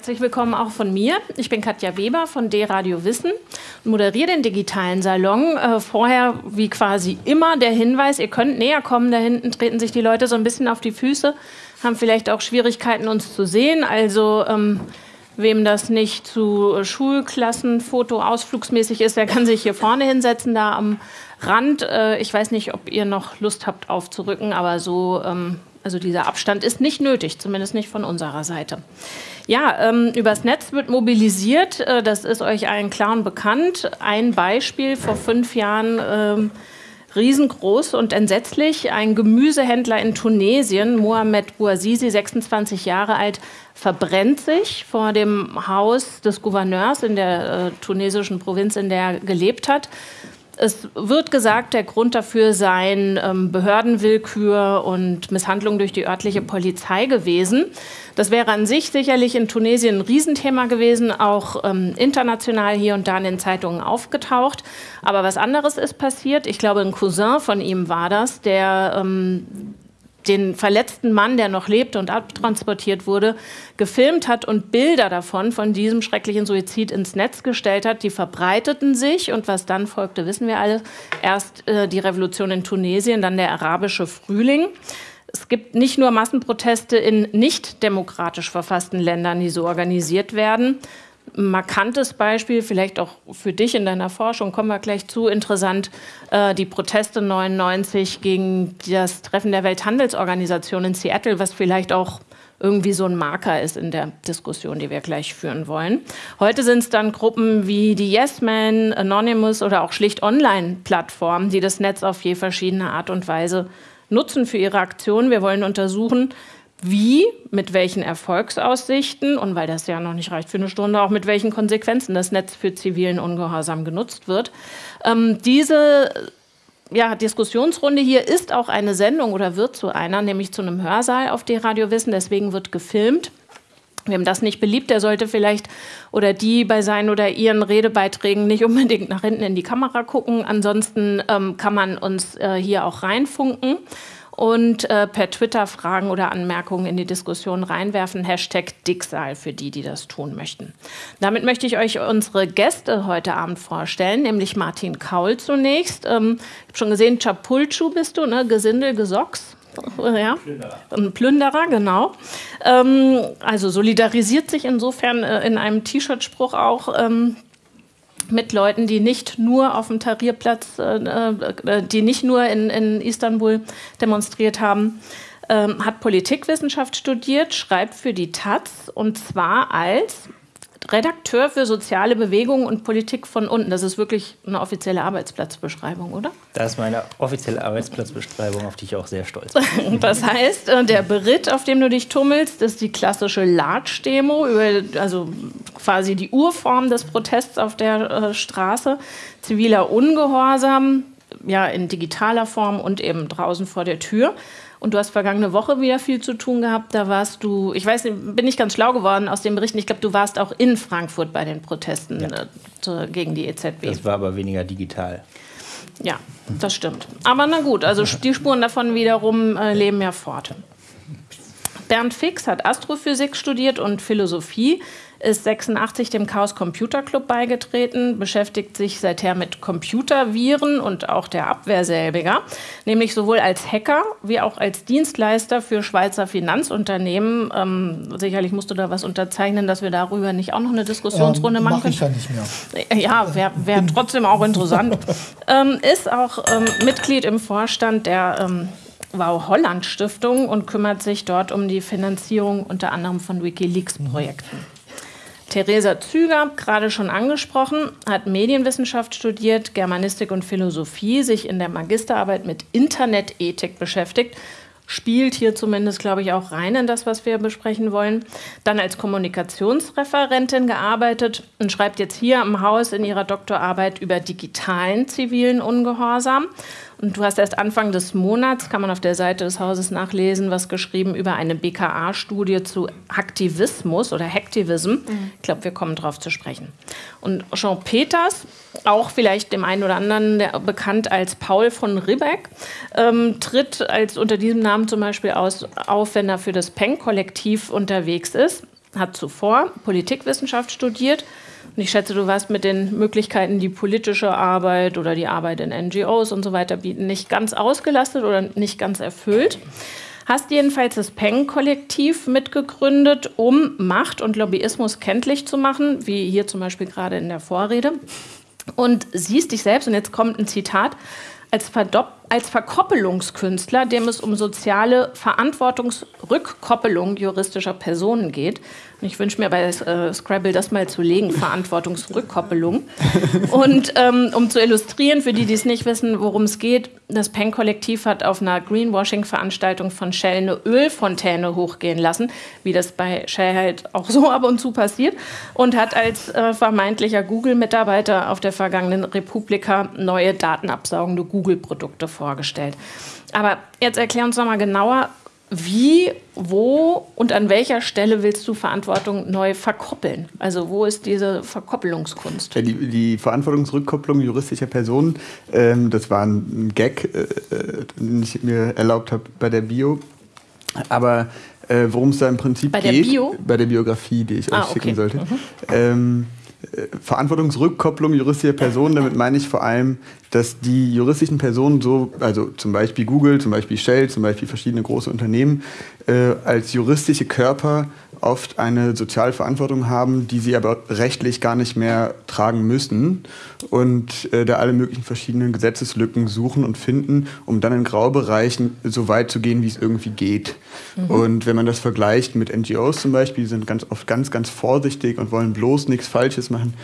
Herzlich willkommen auch von mir. Ich bin Katja Weber von D-Radio Wissen und moderiere den digitalen Salon. Äh, vorher, wie quasi immer, der Hinweis, ihr könnt näher kommen. Da hinten treten sich die Leute so ein bisschen auf die Füße, haben vielleicht auch Schwierigkeiten, uns zu sehen. Also ähm, wem das nicht zu Schulklassenfoto ausflugsmäßig ist, der kann sich hier vorne hinsetzen, da am Rand. Äh, ich weiß nicht, ob ihr noch Lust habt aufzurücken, aber so... Ähm, also dieser Abstand ist nicht nötig, zumindest nicht von unserer Seite. Ja, ähm, übers Netz wird mobilisiert, äh, das ist euch allen klar und bekannt. Ein Beispiel vor fünf Jahren. Ähm, riesengroß und entsetzlich. Ein Gemüsehändler in Tunesien, Mohamed Bouazizi, 26 Jahre alt, verbrennt sich vor dem Haus des Gouverneurs in der äh, tunesischen Provinz, in der er gelebt hat. Es wird gesagt, der Grund dafür seien ähm, Behördenwillkür und Misshandlung durch die örtliche Polizei gewesen. Das wäre an sich sicherlich in Tunesien ein Riesenthema gewesen, auch ähm, international hier und da in den Zeitungen aufgetaucht. Aber was anderes ist passiert. Ich glaube, ein Cousin von ihm war das, der ähm, den verletzten Mann, der noch lebte und abtransportiert wurde, gefilmt hat und Bilder davon, von diesem schrecklichen Suizid ins Netz gestellt hat. Die verbreiteten sich und was dann folgte, wissen wir alle. Erst äh, die Revolution in Tunesien, dann der arabische Frühling. Es gibt nicht nur Massenproteste in nicht demokratisch verfassten Ländern, die so organisiert werden, markantes Beispiel, vielleicht auch für dich in deiner Forschung, kommen wir gleich zu, interessant, äh, die Proteste 99 gegen das Treffen der Welthandelsorganisation in Seattle, was vielleicht auch irgendwie so ein Marker ist in der Diskussion, die wir gleich führen wollen. Heute sind es dann Gruppen wie die Yes Men, Anonymous oder auch schlicht Online-Plattformen, die das Netz auf je verschiedene Art und Weise nutzen für ihre Aktionen. Wir wollen untersuchen, wie, mit welchen Erfolgsaussichten und weil das ja noch nicht reicht für eine Stunde, auch mit welchen Konsequenzen das Netz für zivilen Ungehorsam genutzt wird. Ähm, diese ja, Diskussionsrunde hier ist auch eine Sendung oder wird zu einer, nämlich zu einem Hörsaal auf die Radio Wissen, deswegen wird gefilmt. Wem das nicht beliebt, der sollte vielleicht oder die bei seinen oder ihren Redebeiträgen nicht unbedingt nach hinten in die Kamera gucken. Ansonsten ähm, kann man uns äh, hier auch reinfunken und äh, per Twitter Fragen oder Anmerkungen in die Diskussion reinwerfen. Hashtag Dicksaal für die, die das tun möchten. Damit möchte ich euch unsere Gäste heute Abend vorstellen, nämlich Martin Kaul zunächst. Ähm, ich habe schon gesehen, Chapulchu bist du, ne? Gesindel, Gesocks. Ja, ein Plünderer, genau. Ähm, also solidarisiert sich insofern äh, in einem T-Shirt-Spruch auch ähm, mit Leuten, die nicht nur auf dem Tarierplatz, äh, äh, die nicht nur in, in Istanbul demonstriert haben, ähm, hat Politikwissenschaft studiert, schreibt für die Taz und zwar als Redakteur für soziale Bewegungen und Politik von unten. Das ist wirklich eine offizielle Arbeitsplatzbeschreibung, oder? Das ist meine offizielle Arbeitsplatzbeschreibung, auf die ich auch sehr stolz bin. das heißt, äh, der Beritt, auf dem du dich tummelst, ist die klassische Large-Demo, also quasi die Urform des Protests auf der äh, Straße. Ziviler Ungehorsam, ja, in digitaler Form und eben draußen vor der Tür. Und du hast vergangene Woche wieder viel zu tun gehabt. Da warst du, ich weiß nicht, bin ich ganz schlau geworden aus den Berichten. Ich glaube, du warst auch in Frankfurt bei den Protesten ja. äh, gegen die EZB. Das war aber weniger digital. Ja, das stimmt. Aber na gut, also die Spuren davon wiederum äh, leben ja fort. Bernd Fix hat Astrophysik studiert und Philosophie ist 86 dem Chaos Computer Club beigetreten, beschäftigt sich seither mit Computerviren und auch der Abwehr selbiger, nämlich sowohl als Hacker wie auch als Dienstleister für Schweizer Finanzunternehmen. Ähm, sicherlich musst du da was unterzeichnen, dass wir darüber nicht auch noch eine Diskussionsrunde ähm, machen können. Ich ja nicht mehr. Ja, wäre wär trotzdem auch interessant. ähm, ist auch ähm, Mitglied im Vorstand der ähm, Wow Holland Stiftung und kümmert sich dort um die Finanzierung unter anderem von Wikileaks-Projekten. Theresa Züger, gerade schon angesprochen, hat Medienwissenschaft studiert, Germanistik und Philosophie, sich in der Magisterarbeit mit Internetethik beschäftigt spielt hier zumindest, glaube ich, auch rein in das, was wir besprechen wollen. Dann als Kommunikationsreferentin gearbeitet und schreibt jetzt hier am Haus in ihrer Doktorarbeit über digitalen zivilen Ungehorsam. Und du hast erst Anfang des Monats, kann man auf der Seite des Hauses nachlesen, was geschrieben über eine BKA-Studie zu Aktivismus oder Hacktivism. Mhm. Ich glaube, wir kommen darauf zu sprechen. Und Jean Peters, auch vielleicht dem einen oder anderen der, bekannt als Paul von Ribbeck, ähm, tritt als unter diesem Namen zum Beispiel aus, auf, wenn er für das Peng-Kollektiv unterwegs ist hat zuvor Politikwissenschaft studiert. Ich schätze, du warst mit den Möglichkeiten, die politische Arbeit oder die Arbeit in NGOs und so weiter bieten, nicht ganz ausgelastet oder nicht ganz erfüllt. Hast jedenfalls das Peng-Kollektiv mitgegründet, um Macht und Lobbyismus kenntlich zu machen, wie hier zum Beispiel gerade in der Vorrede. Und siehst dich selbst, und jetzt kommt ein Zitat, als, Verdopp als Verkoppelungskünstler, dem es um soziale Verantwortungsrückkoppelung juristischer Personen geht. Und ich wünsche mir bei äh, Scrabble das mal zu legen, Verantwortungsrückkoppelung. Und ähm, um zu illustrieren, für die, die es nicht wissen, worum es geht, das Peng-Kollektiv hat auf einer Greenwashing-Veranstaltung von Shell eine Ölfontäne hochgehen lassen, wie das bei Shell halt auch so ab und zu passiert, und hat als äh, vermeintlicher Google-Mitarbeiter auf der vergangenen Republika neue datenabsaugende Google-Produkte vorgestellt. Aber jetzt erklär uns noch mal genauer, wie, wo und an welcher Stelle willst du Verantwortung neu verkoppeln? Also wo ist diese Verkoppelungskunst? Ja, die, die, Verantwortungsrückkopplung juristischer Personen, ähm, das war ein Gag, äh, äh den ich mir erlaubt habe bei der Bio. Aber äh, worum es da im Prinzip bei geht, der Bio? bei der Biografie, die ich ah, euch schicken okay. sollte, mhm. ähm, Verantwortungsrückkopplung juristischer Personen, damit meine ich vor allem, dass die juristischen Personen so, also zum Beispiel Google, zum Beispiel Shell, zum Beispiel verschiedene große Unternehmen, äh, als juristische Körper oft eine Sozialverantwortung haben, die sie aber rechtlich gar nicht mehr tragen müssen und äh, da alle möglichen verschiedenen Gesetzeslücken suchen und finden, um dann in Graubereichen so weit zu gehen, wie es irgendwie geht. Mhm. Und wenn man das vergleicht mit NGOs zum Beispiel, die sind ganz oft ganz, ganz vorsichtig und wollen bloß nichts Falsches machen.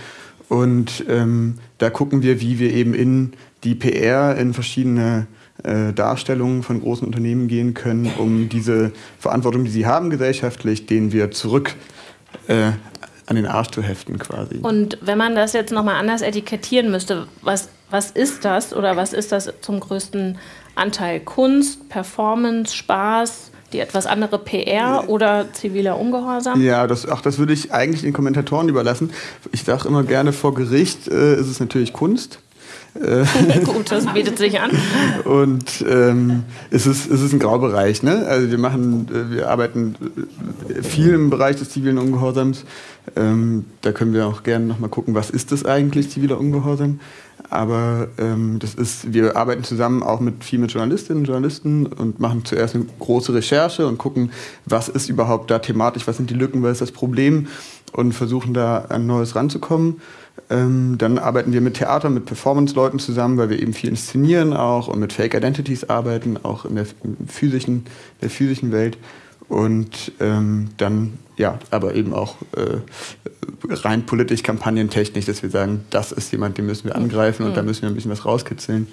Und ähm, da gucken wir, wie wir eben in die PR, in verschiedene äh, Darstellungen von großen Unternehmen gehen können, um diese Verantwortung, die sie haben gesellschaftlich, denen wir zurück äh, an den Arsch zu heften quasi. Und wenn man das jetzt nochmal anders etikettieren müsste, was, was ist das oder was ist das zum größten Anteil? Kunst, Performance, Spaß? die etwas andere PR oder ziviler Ungehorsam? Ja, das, ach, das würde ich eigentlich den Kommentatoren überlassen. Ich sage immer gerne, vor Gericht äh, ist es natürlich Kunst. Gut, das bietet sich an. Und ähm, es, ist, es ist ein Graubereich. Ne? Also wir machen, äh, wir arbeiten äh, viel im Bereich des zivilen Ungehorsams. Ähm, da können wir auch gerne nochmal gucken, was ist das eigentlich, ziviler Ungehorsam. Aber ähm, das ist, wir arbeiten zusammen auch mit viel mit Journalistinnen und Journalisten und machen zuerst eine große Recherche und gucken, was ist überhaupt da thematisch, was sind die Lücken, was ist das Problem und versuchen da an Neues ranzukommen. Ähm, dann arbeiten wir mit Theater, mit Performance-Leuten zusammen, weil wir eben viel inszenieren auch und mit Fake Identities arbeiten, auch in der physischen, der physischen Welt. Und ähm, dann, ja, aber eben auch äh, rein politisch, kampagnentechnisch, dass wir sagen, das ist jemand, den müssen wir angreifen und da müssen wir ein bisschen was rauskitzeln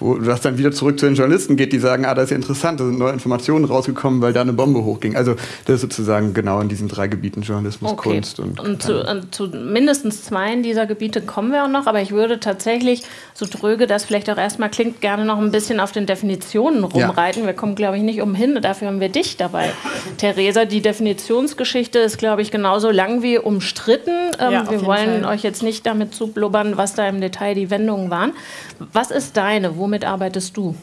wo das dann wieder zurück zu den Journalisten geht, die sagen, ah, das ist ja interessant, da sind neue Informationen rausgekommen, weil da eine Bombe hochging. Also das ist sozusagen genau in diesen drei Gebieten Journalismus, okay. Kunst und. Und zu, äh, zu, mindestens zwei dieser Gebiete kommen wir auch noch, aber ich würde tatsächlich, so dröge das vielleicht auch erstmal klingt, gerne noch ein bisschen auf den Definitionen rumreiten. Ja. Wir kommen, glaube ich, nicht umhin, dafür haben wir dich dabei. Theresa, die Definitionsgeschichte ist, glaube ich, genauso lang wie umstritten. Ähm, ja, wir wollen Fall. euch jetzt nicht damit zublubbern, was da im Detail die Wendungen waren. Was ist deine? Wo Womit arbeitest du?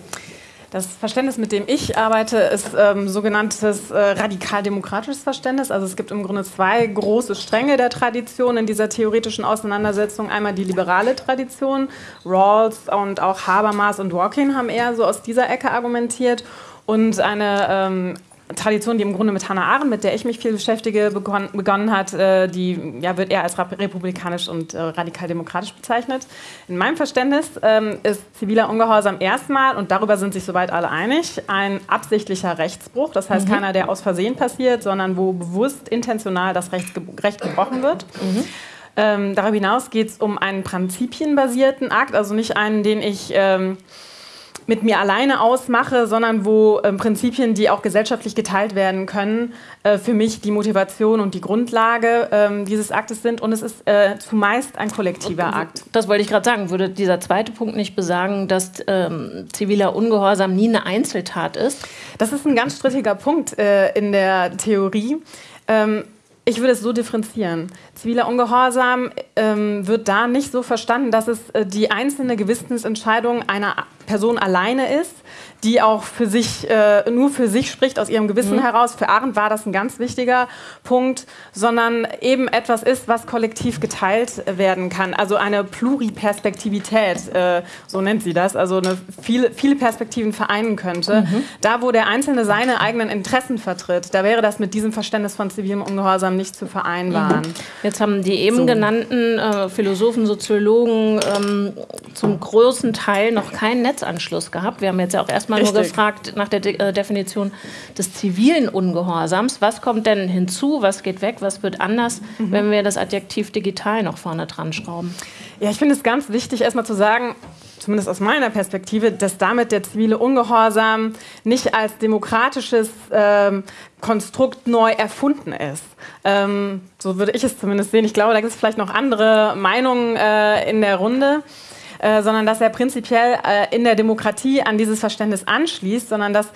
Das Verständnis, mit dem ich arbeite, ist ähm, sogenanntes äh, radikal-demokratisches Verständnis. Also es gibt im Grunde zwei große Stränge der Tradition in dieser theoretischen Auseinandersetzung. Einmal die liberale Tradition. Rawls und auch Habermas und Dworkin haben eher so aus dieser Ecke argumentiert. Und eine ähm, Tradition, die im Grunde mit Hannah Arendt, mit der ich mich viel beschäftige, begonnen, begonnen hat, äh, die ja, wird eher als republikanisch und äh, radikal-demokratisch bezeichnet. In meinem Verständnis ähm, ist ziviler Ungehorsam erstmal, und darüber sind sich soweit alle einig, ein absichtlicher Rechtsbruch. Das heißt, mhm. keiner, der aus Versehen passiert, sondern wo bewusst intentional das Recht, ge Recht gebrochen wird. Mhm. Ähm, darüber hinaus geht es um einen prinzipienbasierten Akt, also nicht einen, den ich... Ähm, mit mir alleine ausmache, sondern wo äh, Prinzipien, die auch gesellschaftlich geteilt werden können, äh, für mich die Motivation und die Grundlage äh, dieses Aktes sind. Und es ist äh, zumeist ein kollektiver Akt. Das wollte ich gerade sagen. Würde dieser zweite Punkt nicht besagen, dass ähm, ziviler Ungehorsam nie eine Einzeltat ist? Das ist ein ganz strittiger Punkt äh, in der Theorie. Ähm, ich würde es so differenzieren. Ziviler Ungehorsam ähm, wird da nicht so verstanden, dass es äh, die einzelne Gewissensentscheidung einer Person alleine ist, die auch für sich, äh, nur für sich spricht, aus ihrem Gewissen mhm. heraus. Für Arendt war das ein ganz wichtiger Punkt, sondern eben etwas ist, was kollektiv geteilt werden kann. Also eine Pluriperspektivität, äh, so nennt sie das, also eine viele, viele Perspektiven vereinen könnte. Mhm. Da, wo der Einzelne seine eigenen Interessen vertritt, da wäre das mit diesem Verständnis von zivilem Ungehorsam nicht zu vereinbaren. Mhm. Jetzt haben die eben so. genannten äh, Philosophen, Soziologen ähm, zum großen Teil noch keinen Netzanschluss gehabt. Wir haben jetzt ja auch erstmal mal nur gefragt nach der De äh, Definition des zivilen Ungehorsams. Was kommt denn hinzu? Was geht weg? Was wird anders, mhm. wenn wir das Adjektiv digital noch vorne dran schrauben? Ja, ich finde es ganz wichtig, erstmal zu sagen, zumindest aus meiner Perspektive, dass damit der zivile Ungehorsam nicht als demokratisches ähm, Konstrukt neu erfunden ist. Ähm, so würde ich es zumindest sehen. Ich glaube, da gibt es vielleicht noch andere Meinungen äh, in der Runde. Äh, sondern dass er prinzipiell äh, in der Demokratie an dieses Verständnis anschließt, sondern dass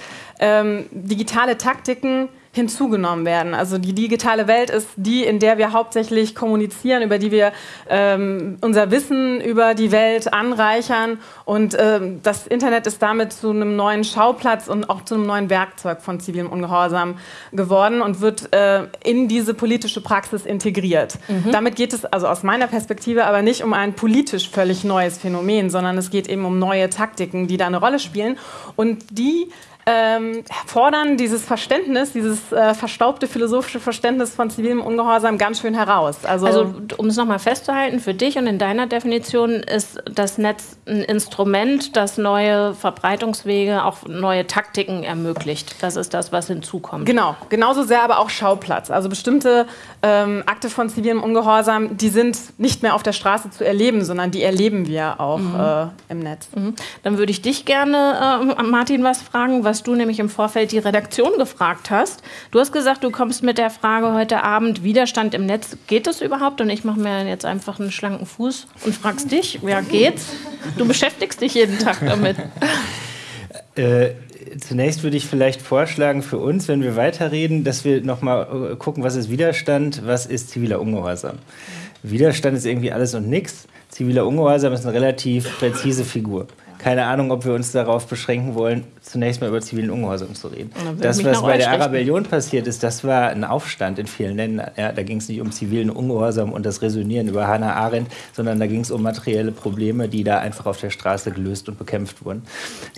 ähm, digitale Taktiken hinzugenommen werden. Also die digitale Welt ist die, in der wir hauptsächlich kommunizieren, über die wir ähm, unser Wissen über die Welt anreichern. Und ähm, das Internet ist damit zu einem neuen Schauplatz und auch zu einem neuen Werkzeug von zivilem Ungehorsam geworden und wird äh, in diese politische Praxis integriert. Mhm. Damit geht es also aus meiner Perspektive aber nicht um ein politisch völlig neues Phänomen, sondern es geht eben um neue Taktiken, die da eine Rolle spielen und die ähm, fordern dieses Verständnis, dieses äh, verstaubte philosophische Verständnis von zivilem Ungehorsam ganz schön heraus. Also, also um es nochmal festzuhalten, für dich und in deiner Definition ist das Netz ein Instrument, das neue Verbreitungswege, auch neue Taktiken ermöglicht. Das ist das, was hinzukommt. Genau, genauso sehr aber auch Schauplatz. Also bestimmte ähm, Akte von zivilem Ungehorsam, die sind nicht mehr auf der Straße zu erleben, sondern die erleben wir auch mhm. äh, im Netz. Mhm. Dann würde ich dich gerne, äh, Martin, was fragen, was was du nämlich im Vorfeld die Redaktion gefragt hast. Du hast gesagt, du kommst mit der Frage heute Abend, Widerstand im Netz, geht das überhaupt? Und ich mache mir jetzt einfach einen schlanken Fuß und fragst dich, ja, geht's? Du beschäftigst dich jeden Tag damit. Äh, zunächst würde ich vielleicht vorschlagen für uns, wenn wir weiterreden, dass wir nochmal äh, gucken, was ist Widerstand, was ist ziviler Ungehorsam. Widerstand ist irgendwie alles und nichts. Ziviler Ungehorsam ist eine relativ präzise Figur. Keine Ahnung, ob wir uns darauf beschränken wollen, zunächst mal über zivilen Ungehorsam zu reden. Das, was bei der Arabellion passiert ist, das war ein Aufstand in vielen Ländern. Ja, da ging es nicht um zivilen Ungehorsam und das Resonieren über Hannah Arendt, sondern da ging es um materielle Probleme, die da einfach auf der Straße gelöst und bekämpft wurden.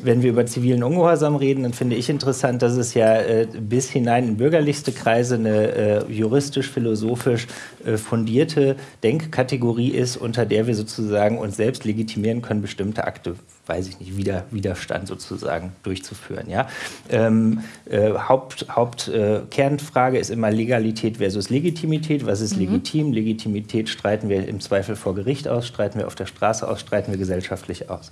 Wenn wir über zivilen Ungehorsam reden, dann finde ich interessant, dass es ja äh, bis hinein in bürgerlichste Kreise eine äh, juristisch-philosophisch äh, fundierte Denkkategorie ist, unter der wir sozusagen uns selbst legitimieren können, bestimmte Akte, weiß ich nicht, Wider Widerstand sozusagen durch durchzuführen. Ja? Ähm, äh, Haupt, Haupt äh, Kernfrage ist immer Legalität versus Legitimität. Was ist mhm. legitim? Legitimität streiten wir im Zweifel vor Gericht aus, streiten wir auf der Straße aus, streiten wir gesellschaftlich aus.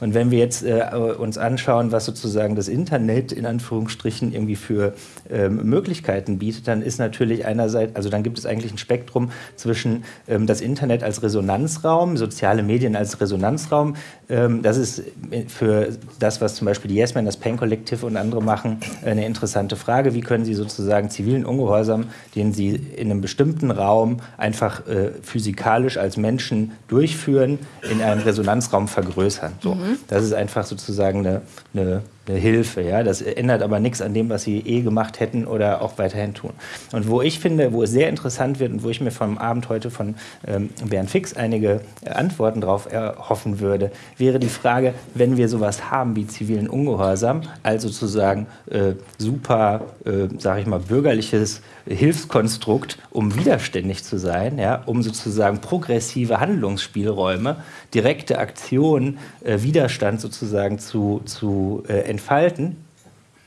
Und wenn wir jetzt äh, uns anschauen, was sozusagen das Internet in Anführungsstrichen irgendwie für ähm, Möglichkeiten bietet, dann ist natürlich einerseits, also dann gibt es eigentlich ein Spektrum zwischen ähm, das Internet als Resonanzraum, soziale Medien als Resonanzraum. Ähm, das ist für das, was zum Beispiel die Yes das Pain Collective und andere machen, eine interessante Frage. Wie können Sie sozusagen zivilen Ungehorsam, den Sie in einem bestimmten Raum einfach äh, physikalisch als Menschen durchführen, in einem Resonanzraum vergrößern? So. Mhm. Das ist einfach sozusagen eine, eine eine Hilfe. Ja? Das ändert aber nichts an dem, was sie eh gemacht hätten oder auch weiterhin tun. Und wo ich finde, wo es sehr interessant wird und wo ich mir vom Abend heute von ähm, Bernd Fix einige Antworten darauf erhoffen würde, wäre die Frage, wenn wir sowas haben wie zivilen Ungehorsam, also sozusagen äh, super, äh, sage ich mal, bürgerliches Hilfskonstrukt, um widerständig zu sein, ja, um sozusagen progressive Handlungsspielräume, direkte Aktionen, äh, Widerstand sozusagen zu, zu äh, entfalten,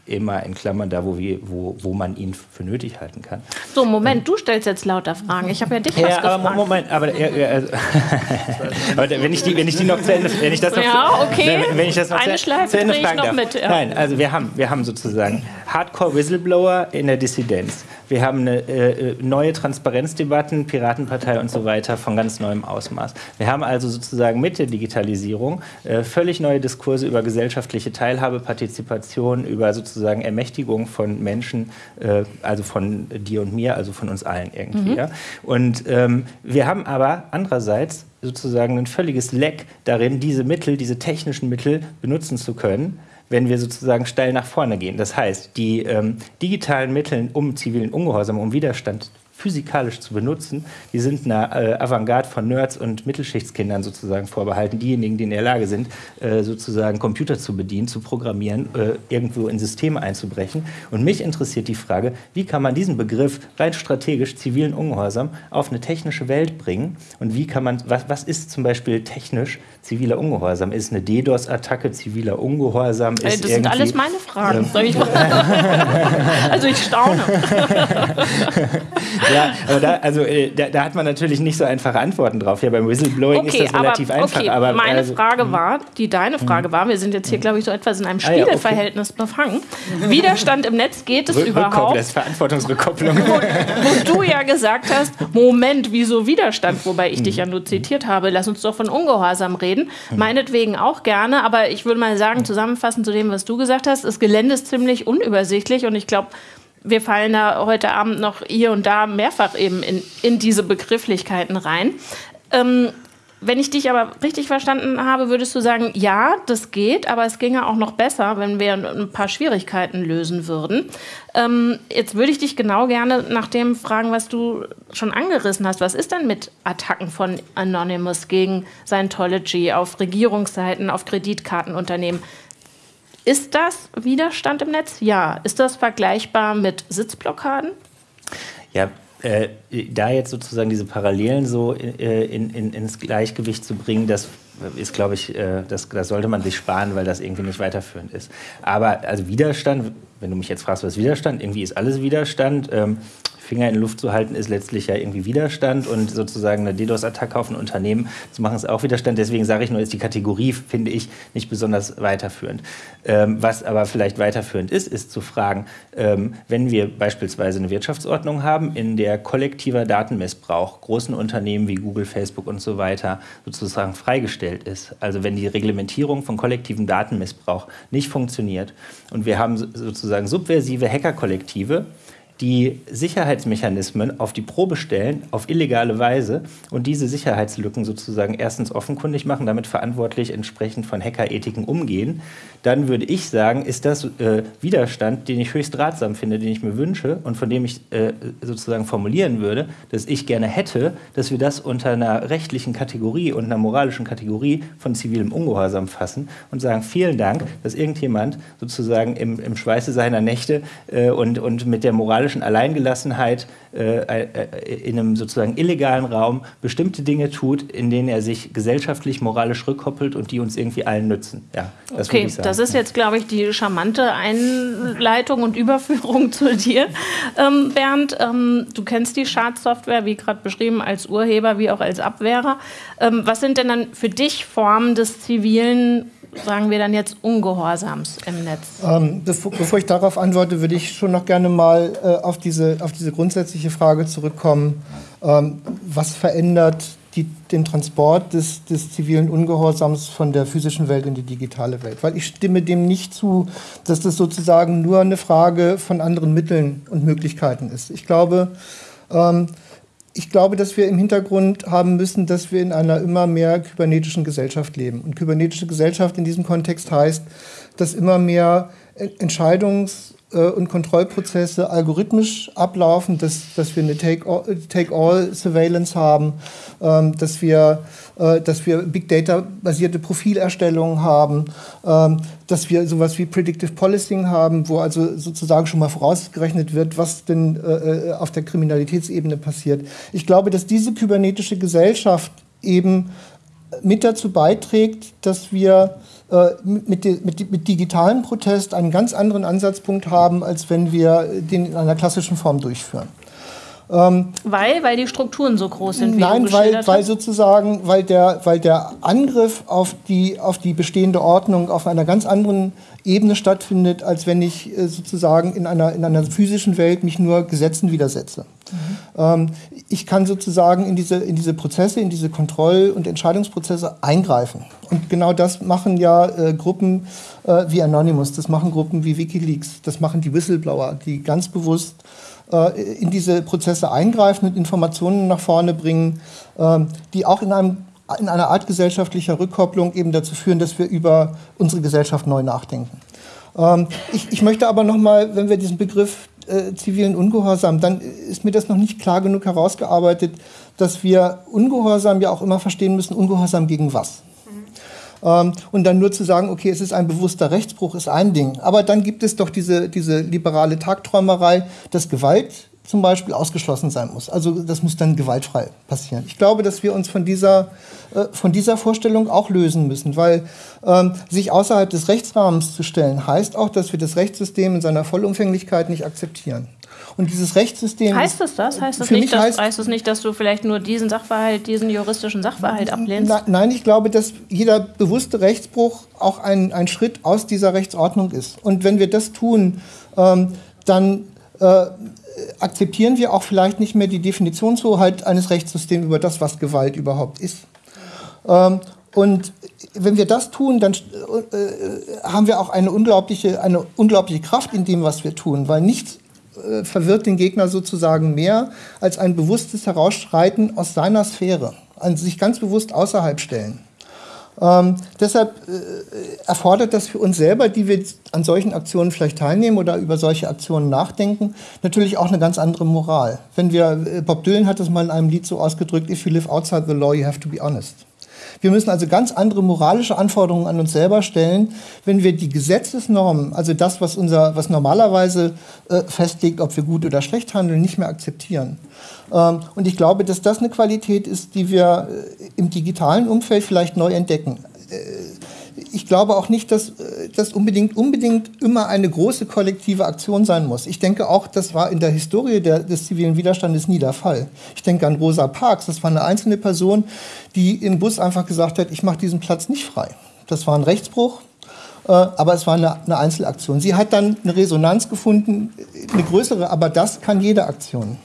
immer in Klammern da, wo, wir, wo, wo man ihn für nötig halten kann. So, Moment, du stellst jetzt lauter Fragen. Ich habe ja dich ja, was aber Moment, aber, ja, also, aber, wenn, ich die, wenn ich die noch zu Ende, wenn ich das noch, ja, okay. wenn, wenn ich das noch Eine zu, zu Ende fragen darf. Mit, ja. Nein, also wir haben, wir haben sozusagen Hardcore Whistleblower in der Dissidenz. Wir haben eine, äh, neue Transparenzdebatten, Piratenpartei und so weiter von ganz neuem Ausmaß. Wir haben also sozusagen mit der Digitalisierung äh, völlig neue Diskurse über gesellschaftliche Teilhabe, Partizipation, über sozusagen sozusagen Ermächtigung von Menschen, äh, also von dir und mir, also von uns allen irgendwie. Mhm. Ja? Und ähm, wir haben aber andererseits sozusagen ein völliges Leck darin, diese Mittel, diese technischen Mittel benutzen zu können wenn wir sozusagen steil nach vorne gehen. Das heißt, die ähm, digitalen Mittel, um zivilen Ungehorsam, um Widerstand physikalisch zu benutzen, die sind einer äh, Avantgarde von Nerds und Mittelschichtskindern sozusagen vorbehalten, diejenigen, die in der Lage sind, äh, sozusagen Computer zu bedienen, zu programmieren, äh, irgendwo in Systeme einzubrechen. Und mich interessiert die Frage, wie kann man diesen Begriff rein strategisch zivilen Ungehorsam auf eine technische Welt bringen und wie kann man, was, was ist zum Beispiel technisch ziviler Ungehorsam? Ist eine DDoS-Attacke ziviler Ungehorsam? Ist das sind alles meine Fragen. Ähm, also ich staune. ja, aber da, also, äh, da, da, hat man natürlich nicht so einfache Antworten drauf. Ja, beim Whistleblowing okay, ist das relativ aber, einfach. Okay, aber, meine also, Frage hm. war, die deine hm. Frage war, wir sind jetzt hier, hm. glaube ich, so etwas in einem Spiegelverhältnis ah, ja, okay. befangen. Widerstand im Netz geht es überhaupt? Das ist Verantwortungsrückkopplung. Wo, wo, du ja gesagt hast, Moment, wieso Widerstand? Wobei ich dich ja nur zitiert habe, lass uns doch von Ungehorsam reden. Meinetwegen auch gerne, aber ich würde mal sagen, zusammenfassend zu dem, was du gesagt hast, das Gelände ist ziemlich unübersichtlich und ich glaube, wir fallen da heute Abend noch hier und da mehrfach eben in, in diese Begrifflichkeiten rein. Ähm, wenn ich dich aber richtig verstanden habe, würdest du sagen, ja, das geht, aber es ginge auch noch besser, wenn wir ein paar Schwierigkeiten lösen würden. Ähm, jetzt würde ich dich genau gerne nach dem fragen, was du schon angerissen hast. Was ist denn mit Attacken von Anonymous gegen Scientology auf Regierungsseiten, auf Kreditkartenunternehmen? Ist das Widerstand im Netz? Ja. Ist das vergleichbar mit Sitzblockaden? Ja, äh, da jetzt sozusagen diese Parallelen so äh, in, in, ins Gleichgewicht zu bringen, das ist, glaube ich, äh, das, das sollte man sich sparen, weil das irgendwie nicht weiterführend ist. Aber also Widerstand, wenn du mich jetzt fragst, was Widerstand, irgendwie ist alles Widerstand. Ähm, Finger in die Luft zu halten, ist letztlich ja irgendwie Widerstand und sozusagen eine DDoS-Attacke auf ein Unternehmen zu machen, ist auch Widerstand. Deswegen sage ich nur, ist die Kategorie, finde ich, nicht besonders weiterführend. Ähm, was aber vielleicht weiterführend ist, ist zu fragen, ähm, wenn wir beispielsweise eine Wirtschaftsordnung haben, in der kollektiver Datenmissbrauch großen Unternehmen wie Google, Facebook und so weiter sozusagen freigestellt ist, also wenn die Reglementierung von kollektivem Datenmissbrauch nicht funktioniert und wir haben sozusagen subversive Hackerkollektive, die Sicherheitsmechanismen auf die Probe stellen, auf illegale Weise und diese Sicherheitslücken sozusagen erstens offenkundig machen, damit verantwortlich entsprechend von Hackerethiken umgehen, dann würde ich sagen, ist das äh, Widerstand, den ich höchst ratsam finde, den ich mir wünsche und von dem ich äh, sozusagen formulieren würde, dass ich gerne hätte, dass wir das unter einer rechtlichen Kategorie und einer moralischen Kategorie von zivilem Ungehorsam fassen und sagen, vielen Dank, dass irgendjemand sozusagen im, im Schweiße seiner Nächte äh, und, und mit der moralischen Alleingelassenheit äh, äh, in einem sozusagen illegalen Raum bestimmte Dinge tut, in denen er sich gesellschaftlich, moralisch rückkoppelt und die uns irgendwie allen nützen. Ja, das okay, das ist jetzt, glaube ich, die charmante Einleitung und Überführung zu dir, ähm, Bernd. Ähm, du kennst die Schadsoftware, wie gerade beschrieben, als Urheber wie auch als Abwehrer. Ähm, was sind denn dann für dich Formen des zivilen sagen wir dann jetzt Ungehorsams im Netz? Ähm, bevor, bevor, ich darauf antworte, würde ich schon noch gerne mal äh, auf, diese, auf diese grundsätzliche Frage zurückkommen. Ähm, was verändert die, den Transport des, des zivilen Ungehorsams von der physischen Welt in die digitale Welt? Weil ich stimme dem nicht zu, dass das sozusagen nur eine Frage von anderen Mitteln und Möglichkeiten ist. Ich glaube, ähm, ich glaube, dass wir im Hintergrund haben müssen, dass wir in einer immer mehr kybernetischen Gesellschaft leben. Und kybernetische Gesellschaft in diesem Kontext heißt, dass immer mehr Entscheidungs- äh, und Kontrollprozesse algorithmisch ablaufen, dass, dass wir eine Take-All-Surveillance haben, ähm, dass, wir, äh, dass wir Big Data-basierte Profilerstellungen haben, ähm, dass wir sowas wie Predictive Policing haben, wo also sozusagen schon mal vorausgerechnet wird, was denn äh, auf der Kriminalitätsebene passiert. Ich glaube, dass diese kybernetische Gesellschaft eben mit dazu beiträgt, dass wir äh, mit, mit, mit digitalem Protest einen ganz anderen Ansatzpunkt haben, als wenn wir den in einer klassischen Form durchführen. Ähm, weil, weil die Strukturen so groß sind, wie Nein, weil, weil sozusagen, weil der, weil der Angriff auf die, auf die bestehende Ordnung auf einer ganz anderen Ebene stattfindet, als wenn ich äh, sozusagen in einer, in einer physischen Welt mich nur Gesetzen widersetze. Mhm. Ähm, ich kann sozusagen in diese, in diese Prozesse, in diese Kontroll- und Entscheidungsprozesse eingreifen. Und genau das machen ja äh, Gruppen äh, wie Anonymous, das machen Gruppen wie Wikileaks, das machen die Whistleblower, die ganz bewusst äh, in diese Prozesse eingreifen und Informationen nach vorne bringen, ähm, die auch in, einem, in einer Art gesellschaftlicher Rückkopplung eben dazu führen, dass wir über unsere Gesellschaft neu nachdenken. Ähm, ich, ich möchte aber noch mal, wenn wir diesen Begriff äh, zivilen Ungehorsam, dann ist mir das noch nicht klar genug herausgearbeitet, dass wir Ungehorsam ja auch immer verstehen müssen, Ungehorsam gegen was. Ähm, und dann nur zu sagen, okay, es ist ein bewusster Rechtsbruch, ist ein Ding. Aber dann gibt es doch diese, diese liberale Tagträumerei, dass Gewalt zum Beispiel ausgeschlossen sein muss. Also das muss dann gewaltfrei passieren. Ich glaube, dass wir uns von dieser, äh, von dieser Vorstellung auch lösen müssen, weil ähm, sich außerhalb des Rechtsrahmens zu stellen, heißt auch, dass wir das Rechtssystem in seiner Vollumfänglichkeit nicht akzeptieren. Und dieses Rechtssystem. Heißt es das? Heißt das, nicht, dass, heißt, heißt es nicht, dass du vielleicht nur diesen Sachverhalt, diesen juristischen Sachverhalt ablehnst? Na, nein, ich glaube, dass jeder bewusste Rechtsbruch auch ein, ein Schritt aus dieser Rechtsordnung ist. Und wenn wir das tun, ähm, dann äh, akzeptieren wir auch vielleicht nicht mehr die Definitionshoheit eines Rechtssystems über das, was Gewalt überhaupt ist. Ähm, und wenn wir das tun, dann äh, haben wir auch eine unglaubliche, eine unglaubliche Kraft in dem, was wir tun, weil nichts äh, verwirrt den Gegner sozusagen mehr als ein bewusstes Herausschreiten aus seiner Sphäre, an sich ganz bewusst außerhalb stellen. Ähm, deshalb äh, erfordert das für uns selber, die wir an solchen Aktionen vielleicht teilnehmen oder über solche Aktionen nachdenken, natürlich auch eine ganz andere Moral. Wenn wir, äh, Bob Dylan hat das mal in einem Lied so ausgedrückt, if you live outside the law, you have to be honest. Wir müssen also ganz andere moralische Anforderungen an uns selber stellen, wenn wir die Gesetzesnormen, also das, was, unser, was normalerweise äh, festlegt, ob wir gut oder schlecht handeln, nicht mehr akzeptieren. Ähm, und ich glaube, dass das eine Qualität ist, die wir äh, im digitalen Umfeld vielleicht neu entdecken. Äh, ich glaube auch nicht, dass äh, das unbedingt, unbedingt immer eine große kollektive Aktion sein muss. Ich denke auch, das war in der Historie der, des zivilen Widerstandes nie der Fall. Ich denke an Rosa Parks, das war eine einzelne Person, die im Bus einfach gesagt hat, ich mache diesen Platz nicht frei. Das war ein Rechtsbruch, äh, aber es war eine, eine Einzelaktion. Sie hat dann eine Resonanz gefunden, eine größere, aber das kann jede Aktion.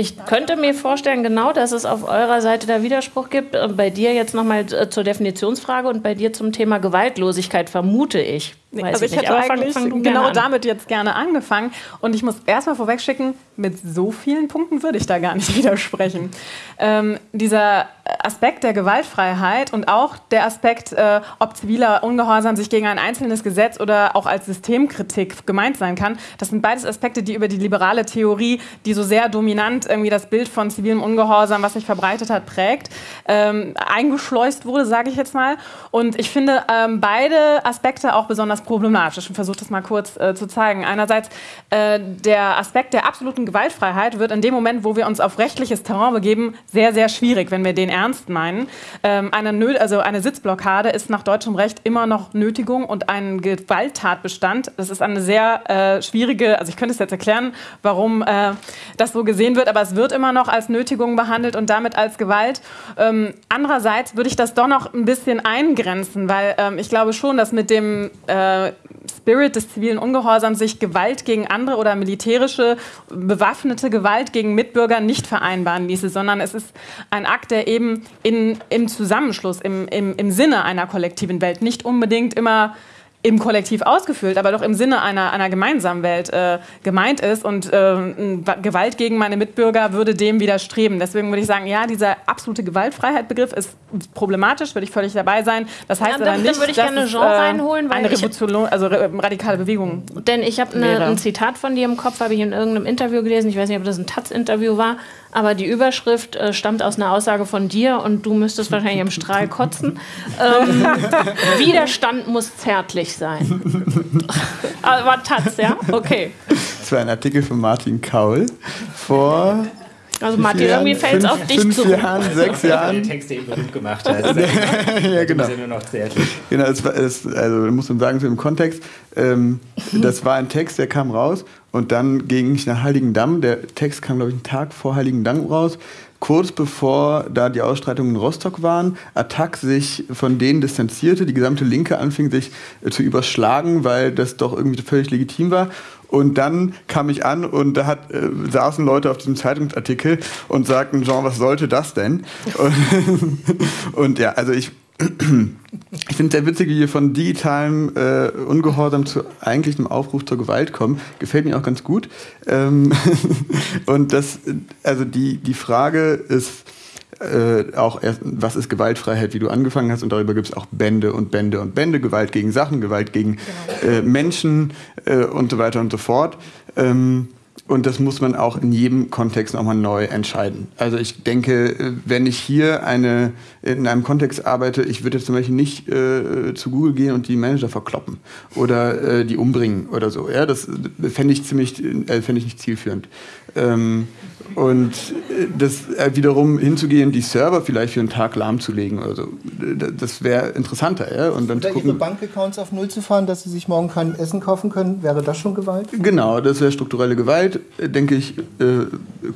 Ich könnte mir vorstellen, genau, dass es auf eurer Seite da Widerspruch gibt. Bei dir jetzt nochmal äh, zur Definitionsfrage und bei dir zum Thema Gewaltlosigkeit, vermute ich. Weiß also ich, ich hätte eigentlich fang, fang genau damit jetzt gerne angefangen. Und ich muss erstmal vorwegschicken, mit so vielen Punkten würde ich da gar nicht widersprechen. Ähm, dieser Aspekt der Gewaltfreiheit und auch der Aspekt, äh, ob ziviler Ungehorsam sich gegen ein einzelnes Gesetz oder auch als Systemkritik gemeint sein kann, das sind beides Aspekte, die über die liberale Theorie, die so sehr dominant irgendwie das Bild von zivilem Ungehorsam, was sich verbreitet hat, prägt, ähm, eingeschleust wurde, sage ich jetzt mal. Und ich finde ähm, beide Aspekte auch besonders problematisch und versuche das mal kurz äh, zu zeigen. Einerseits äh, der Aspekt der absoluten Gewaltfreiheit wird in dem Moment, wo wir uns auf rechtliches Terrain begeben, sehr, sehr schwierig, wenn wir den ernst meinen. Ähm, eine, also eine Sitzblockade ist nach deutschem Recht immer noch Nötigung und ein Gewalttatbestand. Das ist eine sehr äh, schwierige, also ich könnte es jetzt erklären, warum äh, das so gesehen wird, aber es wird immer noch als Nötigung behandelt und damit als Gewalt. Ähm, andererseits würde ich das doch noch ein bisschen eingrenzen, weil ähm, ich glaube schon, dass mit dem äh, Spirit des zivilen Ungehorsams sich Gewalt gegen andere oder militärische bewaffnete Gewalt gegen Mitbürger nicht vereinbaren ließe, sondern es ist ein Akt, der eben in, im Zusammenschluss, im, im, im Sinne einer kollektiven Welt nicht unbedingt immer im Kollektiv ausgefüllt, aber doch im Sinne einer, einer gemeinsamen Welt äh, gemeint ist. Und äh, Gewalt gegen meine Mitbürger würde dem widerstreben. Deswegen würde ich sagen, ja, dieser absolute Gewaltfreiheit-Begriff ist problematisch, würde ich völlig dabei sein. Das heißt ja, aber nicht, dann würde ich gerne Jean äh, reinholen, weil eine Revolution, also radikale Bewegung. Denn ich habe ne, ein Zitat von dir im Kopf, habe ich in irgendeinem Interview gelesen. Ich weiß nicht, ob das ein Taz-Interview war, aber die Überschrift äh, stammt aus einer Aussage von dir und du müsstest wahrscheinlich im Strahl kotzen. Ähm, Widerstand muss zärtlich sein. aber Taz, ja? Okay. Das war ein Artikel von Martin Kaul vor Also Martin, irgendwie fällt es auf dich fünf zurück. Jahren, sechs Jahren. Der Text eben berühmt gemacht hat. ja, genau. Wir sind nur noch zärtlich. Genau, es war, es, also muss man sagen, so im Kontext, ähm, das war ein Text, der kam raus und dann ging ich nach Heiligendamm. Der Text kam, glaube ich, einen Tag vor Heiligendamm raus. Kurz bevor da die Ausstreitungen in Rostock waren, Attac sich von denen distanzierte, die gesamte Linke anfing sich äh, zu überschlagen, weil das doch irgendwie völlig legitim war. Und dann kam ich an und da hat, äh, saßen Leute auf diesem Zeitungsartikel und sagten, Jean, was sollte das denn? Und, und ja, also ich, ich finde es sehr witzig, wie wir von digitalem äh, Ungehorsam zu eigentlichem Aufruf zur Gewalt kommen. Gefällt mir auch ganz gut. Ähm und das, also die, die Frage ist äh, auch erst, was ist Gewaltfreiheit, wie du angefangen hast, und darüber gibt es auch Bände und Bände und Bände, Gewalt gegen Sachen, Gewalt gegen äh, Menschen äh, und so weiter und so fort. Ähm, und das muss man auch in jedem Kontext nochmal neu entscheiden. Also ich denke, wenn ich hier eine, in einem Kontext arbeite, ich würde jetzt zum Beispiel nicht äh, zu Google gehen und die Manager verkloppen oder äh, die umbringen oder so. Ja, das fände ich ziemlich, äh, fände ich nicht zielführend. Ähm, und äh, das äh, wiederum hinzugehen, die Server vielleicht für einen Tag lahmzulegen oder so, das wäre interessanter. Ja? Und dann zu Oder Ihre gucken, Bankaccounts auf Null zu fahren, dass Sie sich morgen kein Essen kaufen können, wäre das schon Gewalt? Genau, das wäre strukturelle Gewalt, äh, denke ich,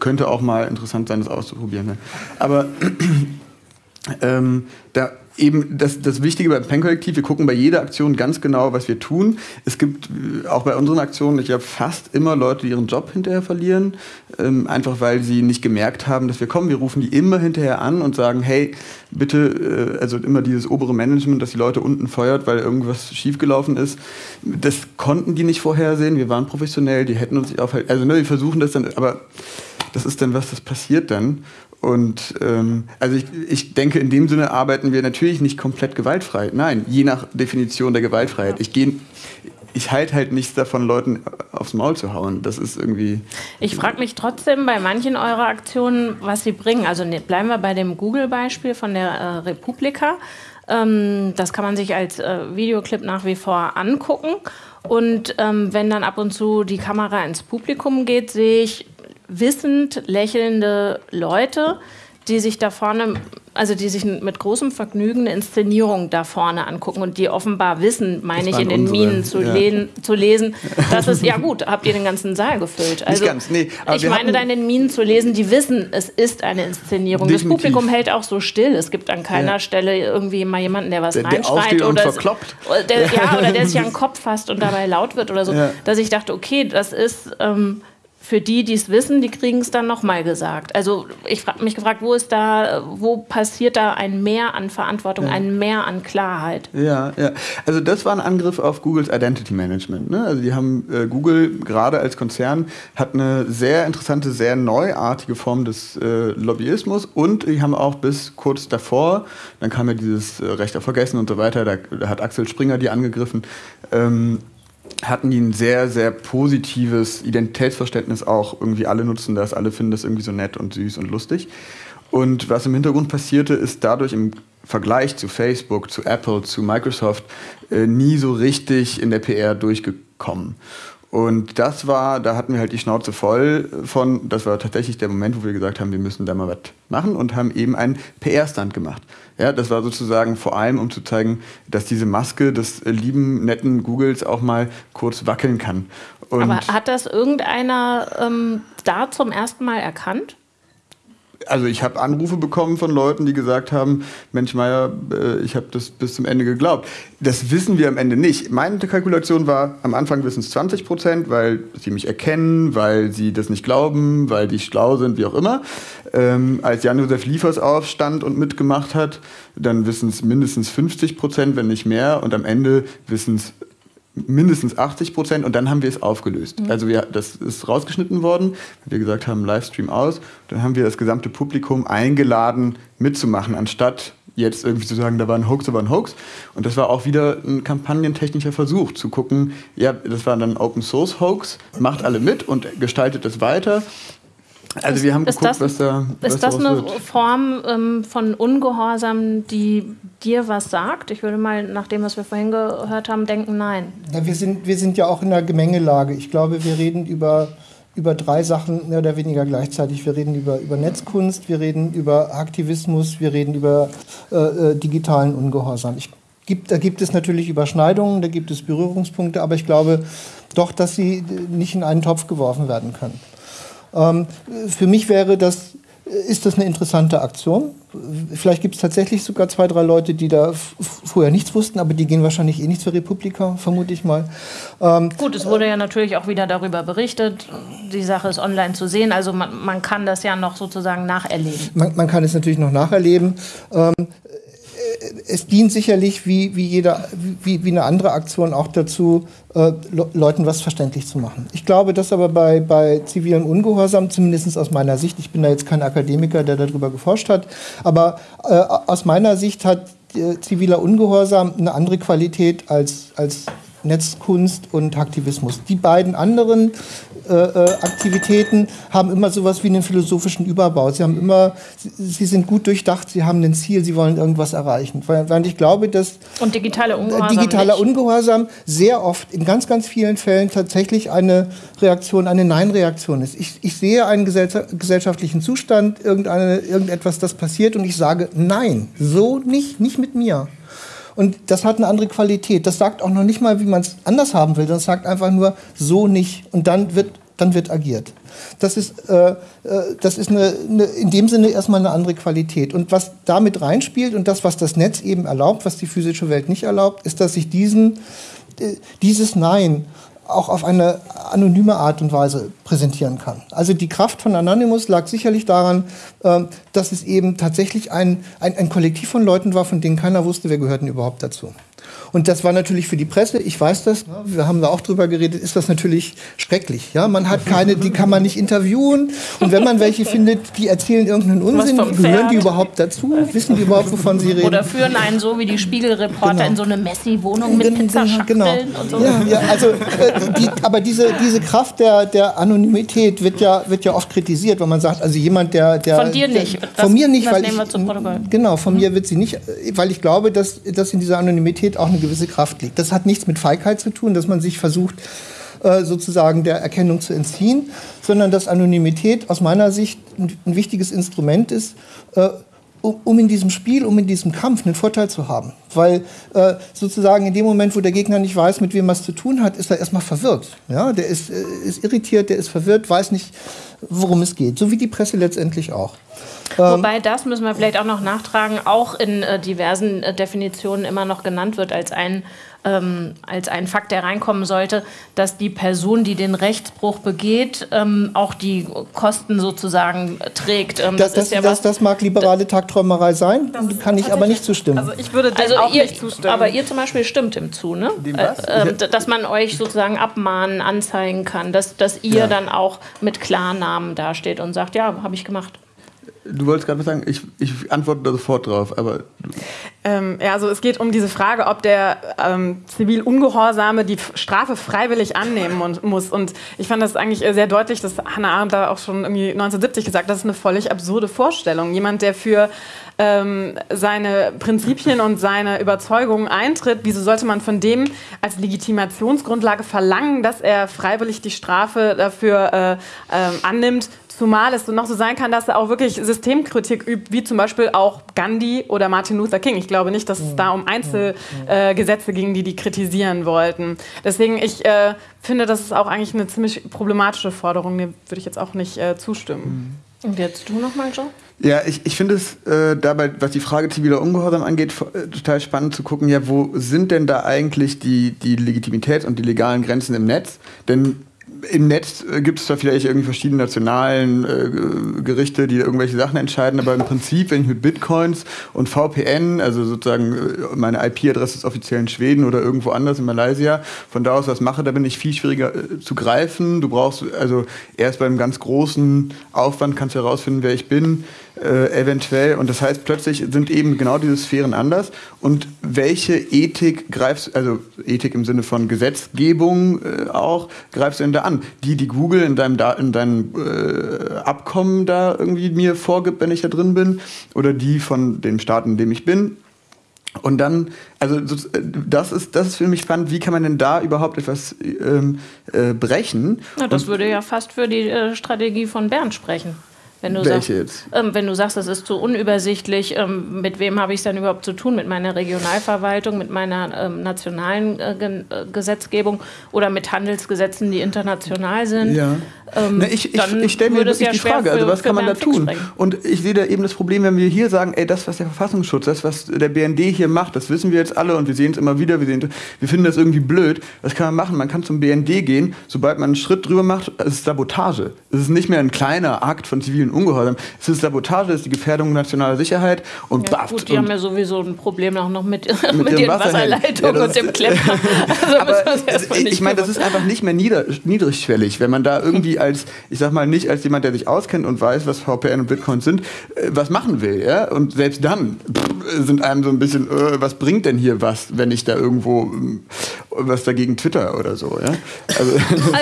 könnte auch mal interessant sein, das auszuprobieren. Aber ähm, da eben das, das Wichtige beim PEN-Kollektiv, wir gucken bei jeder Aktion ganz genau, was wir tun. Es gibt äh, auch bei unseren Aktionen, ich habe fast immer Leute, die ihren Job hinterher verlieren, ähm, einfach weil sie nicht gemerkt haben, dass wir kommen. Wir rufen die immer hinterher an und sagen, hey, bitte, äh, also immer dieses obere Management, das die Leute unten feuert, weil irgendwas schiefgelaufen ist. Das konnten die nicht vorhersehen. Wir waren professionell, die hätten uns nicht aufhalten. Also ne, wir versuchen das dann, aber das ist dann was, das passiert dann. Und ähm, also ich, ich denke, in dem Sinne arbeiten wir natürlich nicht komplett gewaltfrei. Nein, je nach Definition der Gewaltfreiheit. Ich gehe, ich halte halt nichts davon, Leuten aufs Maul zu hauen. Das ist irgendwie. Ich frage mich trotzdem bei manchen eurer Aktionen, was sie bringen. Also ne, bleiben wir bei dem Google-Beispiel von der äh, Republika. Ähm, das kann man sich als äh, Videoclip nach wie vor angucken. Und ähm, wenn dann ab und zu die Kamera ins Publikum geht, sehe ich wissend lächelnde Leute, die sich da vorne, also die sich mit großem Vergnügen eine Inszenierung da vorne angucken und die offenbar wissen, meine ich, in den unsere, Minen zu, ja. lesen, zu lesen, dass es, ja gut, habt ihr den ganzen Saal gefüllt. Also, ganz, nee, ich meine, da in den Minen zu lesen, die wissen, es ist eine Inszenierung. Definitiv. Das Publikum hält auch so still. Es gibt an keiner Ja. Stelle irgendwie mal jemanden, der was Der- der reinschreit und oder, es- verkloppt. oder der, ja, oder der sich an den Kopf fasst und dabei laut wird oder so. Dass ich dachte, okay, das ist ähm, für die, die es wissen, die kriegen es dann nochmal gesagt. Also ich habe mich gefragt, wo ist da, wo passiert da ein Mehr an Verantwortung, ein Mehr an Klarheit? Ja, ja. Also das war ein Angriff auf Googles Identity Management. Ne? Also die haben äh, Google gerade als Konzern hat eine sehr interessante, sehr neuartige Form des äh, Lobbyismus und die haben auch bis kurz davor, dann kam ja dieses äh, Recht auf Vergessen und so weiter, da, da hat Axel Springer die angegriffen. Ähm, hatten die ein sehr, sehr positives Identitätsverständnis auch. Irgendwie alle nutzen das, alle finden das irgendwie so nett und süß und lustig. Und was im Hintergrund passierte, ist dadurch im Vergleich zu Facebook, zu Apple, zu Microsoft äh, nie so richtig in der PR durchgekommen. Und das war, da hatten wir halt die Schnauze voll von, das war tatsächlich der Moment, wo wir gesagt haben, wir müssen da mal was machen und haben eben einen PR-Stand gemacht. Ja, das war sozusagen vor allem, um zu zeigen, dass diese Maske des äh, lieben, netten Googles auch mal kurz wackeln kann. Und Aber hat das irgendeiner ähm, da zum ersten Mal erkannt? Also ich habe Anrufe bekommen von Leuten, die gesagt haben, Mensch Meier, äh, ich habe das bis zum Ende geglaubt. Das wissen wir am Ende nicht. Meine Kalkulation war, am Anfang wissen es 20 Prozent, weil sie mich erkennen, weil sie das nicht glauben, weil die schlau sind, wie auch immer. Ähm, als Jan-Josef Liefers aufstand und mitgemacht hat, dann wissen es mindestens 50 Prozent, wenn nicht mehr. Und am Ende wissen es mindestens 80 Prozent und dann haben wir es aufgelöst. Also wir, das ist rausgeschnitten worden, wir gesagt haben, Livestream aus. Dann haben wir das gesamte Publikum eingeladen, mitzumachen, anstatt jetzt irgendwie zu sagen, da war ein Hoax, da war ein Hoax. Und das war auch wieder ein kampagnentechnischer Versuch, zu gucken, ja, das war dann ein Open Source Hoax, macht alle mit und gestaltet es weiter. Also wir haben ist geguckt, das, was da was ist das eine wird. Form ähm, von Ungehorsam, die dir was sagt? Ich würde mal nach dem, was wir vorhin gehört haben, denken, nein. Na, wir, sind, wir sind ja auch in einer Gemengelage. Ich glaube, wir reden über über drei Sachen mehr oder weniger gleichzeitig. Wir reden über, über Netzkunst, wir reden über Aktivismus, wir reden über äh, äh digitalen Ungehorsam. Ich, gibt, da gibt es natürlich Überschneidungen, da gibt es Berührungspunkte, aber ich glaube doch, dass sie nicht in einen Topf geworfen werden können. Ähm, für mich wäre das ist das eine interessante Aktion. Vielleicht gibt es tatsächlich sogar zwei, drei Leute, die da vorher nichts wussten, aber die gehen wahrscheinlich eh nicht zur Republika, vermute ich mal. Ähm, Gut, es wurde ja natürlich auch wieder darüber berichtet. Die Sache ist online zu sehen, also man, man kann das ja noch sozusagen nacherleben. Man, man kann es natürlich noch nacherleben. Ähm, es dient sicherlich wie, wie, jeder, wie, wie eine andere Aktion auch dazu, äh, Leuten was verständlich zu machen. Ich glaube, dass aber bei, bei zivilem Ungehorsam, zumindest aus meiner Sicht, ich bin da jetzt kein Akademiker, der darüber geforscht hat, aber äh, aus meiner Sicht hat äh, ziviler Ungehorsam eine andere Qualität als, als Netzkunst und Aktivismus. Die beiden anderen Aktivitäten haben immer sowas wie einen philosophischen Überbau. Sie haben immer, sie, sind gut durchdacht, sie haben ein Ziel, sie wollen irgendwas erreichen. Weil, ich glaube, dass und digitale Ungehorsam digitaler nicht. Ungehorsam sehr oft in ganz, ganz vielen Fällen tatsächlich eine Reaktion, eine Nein-Reaktion ist. Ich, ich sehe einen gesellschaftlichen Zustand, irgendeine, irgendetwas, das passiert und ich sage Nein, so nicht, nicht mit mir. Und das hat eine andere Qualität. Das sagt auch noch nicht mal, wie man es anders haben will, es sagt einfach nur so nicht. Und dann wird, dann wird agiert. Das ist, äh, äh, das ist eine, eine, in dem Sinne erstmal eine andere Qualität. Und was damit reinspielt und das, was das Netz eben erlaubt, was die physische Welt nicht erlaubt, ist, dass sich diesen, äh, dieses Nein auch auf eine anonyme Art und Weise präsentieren kann. Also die Kraft von Anonymous lag sicherlich daran, ähm, dass es eben tatsächlich ein, ein, ein Kollektiv von Leuten war, von denen keiner wusste, wer gehörten überhaupt dazu. Und das war natürlich für die Presse, ich weiß das, wir haben da auch drüber geredet, ist das natürlich schrecklich. Ja, man hat keine, die kann man nicht interviewen. Und wenn man welche findet, die erzählen irgendeinen Unsinn, gehören die überhaupt dazu? Wissen die überhaupt, wovon sie reden? Oder führen einen so wie die Spiegelreporter genau. in so eine Messi-Wohnung mit Pizzaschachteln genau. und so. Ja, ja also, äh, die, aber diese, diese Kraft der, der Anonymität wird ja, wird ja oft kritisiert, wenn man sagt, also jemand, der... der von dir nicht. Der, von mir nicht, weil ich... Genau, von mhm. mir wird sie nicht, weil ich glaube, dass, dass in dieser Anonymität auch eine gewisse Kraft liegt. Das hat nichts mit Feigheit zu tun, dass man sich versucht, äh, sozusagen der Erkennung zu entziehen, sondern dass Anonymität aus meiner Sicht ein, wichtiges Instrument ist, äh, um in diesem Spiel, um in diesem Kampf einen Vorteil zu haben. Weil äh, sozusagen in dem Moment, wo der Gegner nicht weiß, mit wem er es zu tun hat, ist er erstmal verwirrt. Ja? Der ist, ist irritiert, der ist verwirrt, weiß nicht, worum es geht. So wie die Presse letztendlich auch. Ähm, Wobei das müssen wir vielleicht auch noch nachtragen, auch in äh, diversen äh, Definitionen immer noch genannt wird als ein, ähm, als ein Fakt, der reinkommen sollte, dass die Person, die den Rechtsbruch begeht, ähm, auch die Kosten sozusagen trägt. Ähm, das, das, ja das, das, mag liberale Tagträumerei sein, kann ich aber nicht zustimmen. Also ich würde also auch ihr, nicht zustimmen. Aber ihr zum Beispiel stimmt dem zu, ne? Dem was? Äh, äh, dass man euch sozusagen abmahnen, anzeigen kann, dass, dass ihr ja. dann auch mit Klarnamen dasteht und sagt, ja, habe ich gemacht. Du wolltest gerade was sagen, ich, ich antworte da sofort drauf, aber. Ähm, ja, also es geht um diese Frage, ob der ähm, zivil Ungehorsame die Strafe freiwillig annehmen und, muss. Und ich fand das eigentlich sehr deutlich, dass Hannah Arendt da auch schon irgendwie 1970 gesagt hat, das ist eine völlig absurde Vorstellung. Jemand, der für ähm, seine Prinzipien und seine Überzeugungen eintritt, wieso sollte man von dem als Legitimationsgrundlage verlangen, dass er freiwillig die Strafe dafür äh, äh, annimmt, Zumal es noch so sein kann, dass er auch wirklich Systemkritik übt, wie zum Beispiel auch Gandhi oder Martin Luther King. Ich glaube nicht, dass es da um Einzelgesetze äh, ging, die die kritisieren wollten. Deswegen, ich äh, finde, das ist auch eigentlich eine ziemlich problematische Forderung. Dem würde ich jetzt auch nicht äh, zustimmen. Mhm. Und jetzt du nochmal, Joe? Ja, ich, ich finde es äh, dabei, was die Frage ziviler Ungehorsam angeht, äh, total spannend zu gucken, ja, wo sind denn da eigentlich die, die Legitimität und die legalen Grenzen im Netz? Denn im Netz äh, gibt es da vielleicht irgendwie verschiedene nationalen äh, Gerichte, die irgendwelche Sachen entscheiden, aber im Prinzip, wenn ich mit Bitcoins und VPN, also sozusagen äh, meine IP-Adresse ist offiziell in Schweden oder irgendwo anders in Malaysia, von da aus was mache, da bin ich viel schwieriger äh, zu greifen. Du brauchst also erst beim ganz großen Aufwand kannst du herausfinden, wer ich bin äh, eventuell. Und das heißt, plötzlich sind eben genau diese Sphären anders. Und welche Ethik greifst, also Ethik im Sinne von Gesetzgebung äh, auch, greifst du denn da an? Die, die Google in deinem, da in deinem äh, Abkommen da irgendwie mir vorgibt, wenn ich da drin bin? Oder die von dem Staat, in dem ich bin? Und dann, also das ist, das ist für mich spannend, wie kann man denn da überhaupt etwas ähm, äh, brechen? Ja, das Und, würde ja fast für die äh, Strategie von Bernd sprechen. Wenn du Welche sagst, jetzt? Ähm, wenn du sagst, das ist zu unübersichtlich, ähm, mit wem habe ich es dann überhaupt zu tun? Mit meiner Regionalverwaltung, mit meiner ähm, nationalen äh, äh Gesetzgebung oder mit Handelsgesetzen, die international sind? Ja. Ähm, Na, ich, ich, ich stelle mir wirklich ja die Frage, also für, also was kann man da tun? Und ich sehe da eben das Problem, wenn wir hier sagen, ey, das, was der Verfassungsschutz, das, was der BND hier macht, das wissen wir jetzt alle und wir sehen es immer wieder, wir, sehen, wir finden das irgendwie blöd. Was kann man machen? Man kann zum BND gehen, sobald man einen Schritt drüber macht, es ist Sabotage. Es ist nicht mehr ein kleiner Akt von zivilen Ungehorsam. Es ist Sabotage, es ist die Gefährdung nationaler Sicherheit und ja, Gut, die haben ja sowieso ein Problem auch noch mit, mit, mit den Wasserleitungen ja, und dem Klemmer. Also ich meine, das ist einfach nicht mehr nieder, niedrigschwellig, wenn man da irgendwie als, ich sag mal, nicht als jemand, der sich auskennt und weiß, was VPN und Bitcoin sind, äh, was machen will. Ja? Und selbst dann pff, sind einem so ein bisschen, äh, was bringt denn hier was, wenn ich da irgendwo äh, was dagegen twitter oder so. Ja? Also,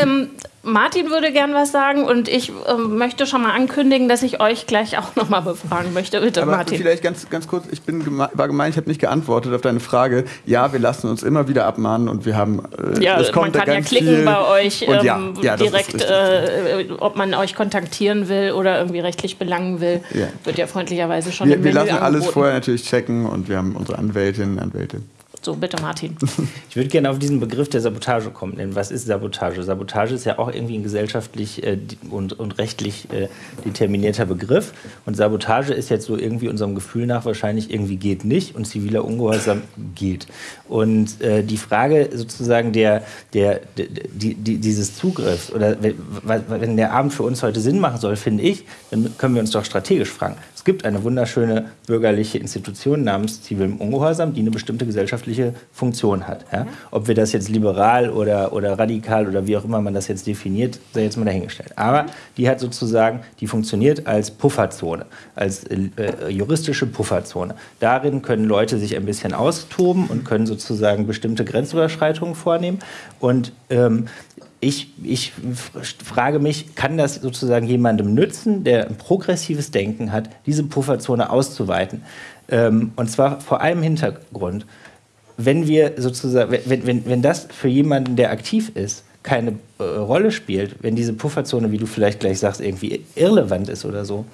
ähm, Martin würde gern was sagen und ich äh, möchte schon mal ankündigen, dass ich euch gleich auch noch mal befragen möchte. Bitte, Aber Martin. Vielleicht ganz, ganz kurz, ich bin geme war gemeint, ich habe nicht geantwortet auf deine Frage. Ja, wir lassen uns immer wieder abmahnen und wir haben. Äh, ja, es kommt man kann ja klicken bei euch ähm, ja, ja, direkt, äh, ob man euch kontaktieren will oder irgendwie rechtlich belangen will. Ja. Wird ja freundlicherweise schon Wir, im wir lassen angeboten. alles vorher natürlich checken und wir haben unsere Anwältinnen und Anwälte. So, bitte Martin. Ich würde gerne auf diesen Begriff der Sabotage kommen. Denn was ist Sabotage? Sabotage ist ja auch irgendwie ein gesellschaftlich äh, und, und rechtlich äh, determinierter Begriff. Und Sabotage ist jetzt so irgendwie unserem Gefühl nach wahrscheinlich irgendwie geht nicht und ziviler Ungehorsam geht. Und äh, die Frage sozusagen der, der, der die, die, dieses Zugriffs oder wenn der Abend für uns heute Sinn machen soll, finde ich, dann können wir uns doch strategisch fragen. Es gibt eine wunderschöne bürgerliche Institution namens zivilem Ungehorsam, die eine bestimmte gesellschaftliche Funktion hat. Ja? Ob wir das jetzt liberal oder, oder radikal oder wie auch immer man das jetzt definiert, sei jetzt mal dahingestellt. Aber die hat sozusagen, die funktioniert als Pufferzone, als äh, juristische Pufferzone. Darin können Leute sich ein bisschen austoben und können sozusagen bestimmte Grenzüberschreitungen vornehmen. Und ähm, ich, ich frage mich, kann das sozusagen jemandem nützen, der ein progressives Denken hat, diese Pufferzone auszuweiten? Ähm, und zwar vor einem Hintergrund. Wenn wir sozusagen, wenn, wenn, wenn das für jemanden, der aktiv ist, keine äh, Rolle spielt, wenn diese Pufferzone, wie du vielleicht gleich sagst, irgendwie irrelevant ist oder so,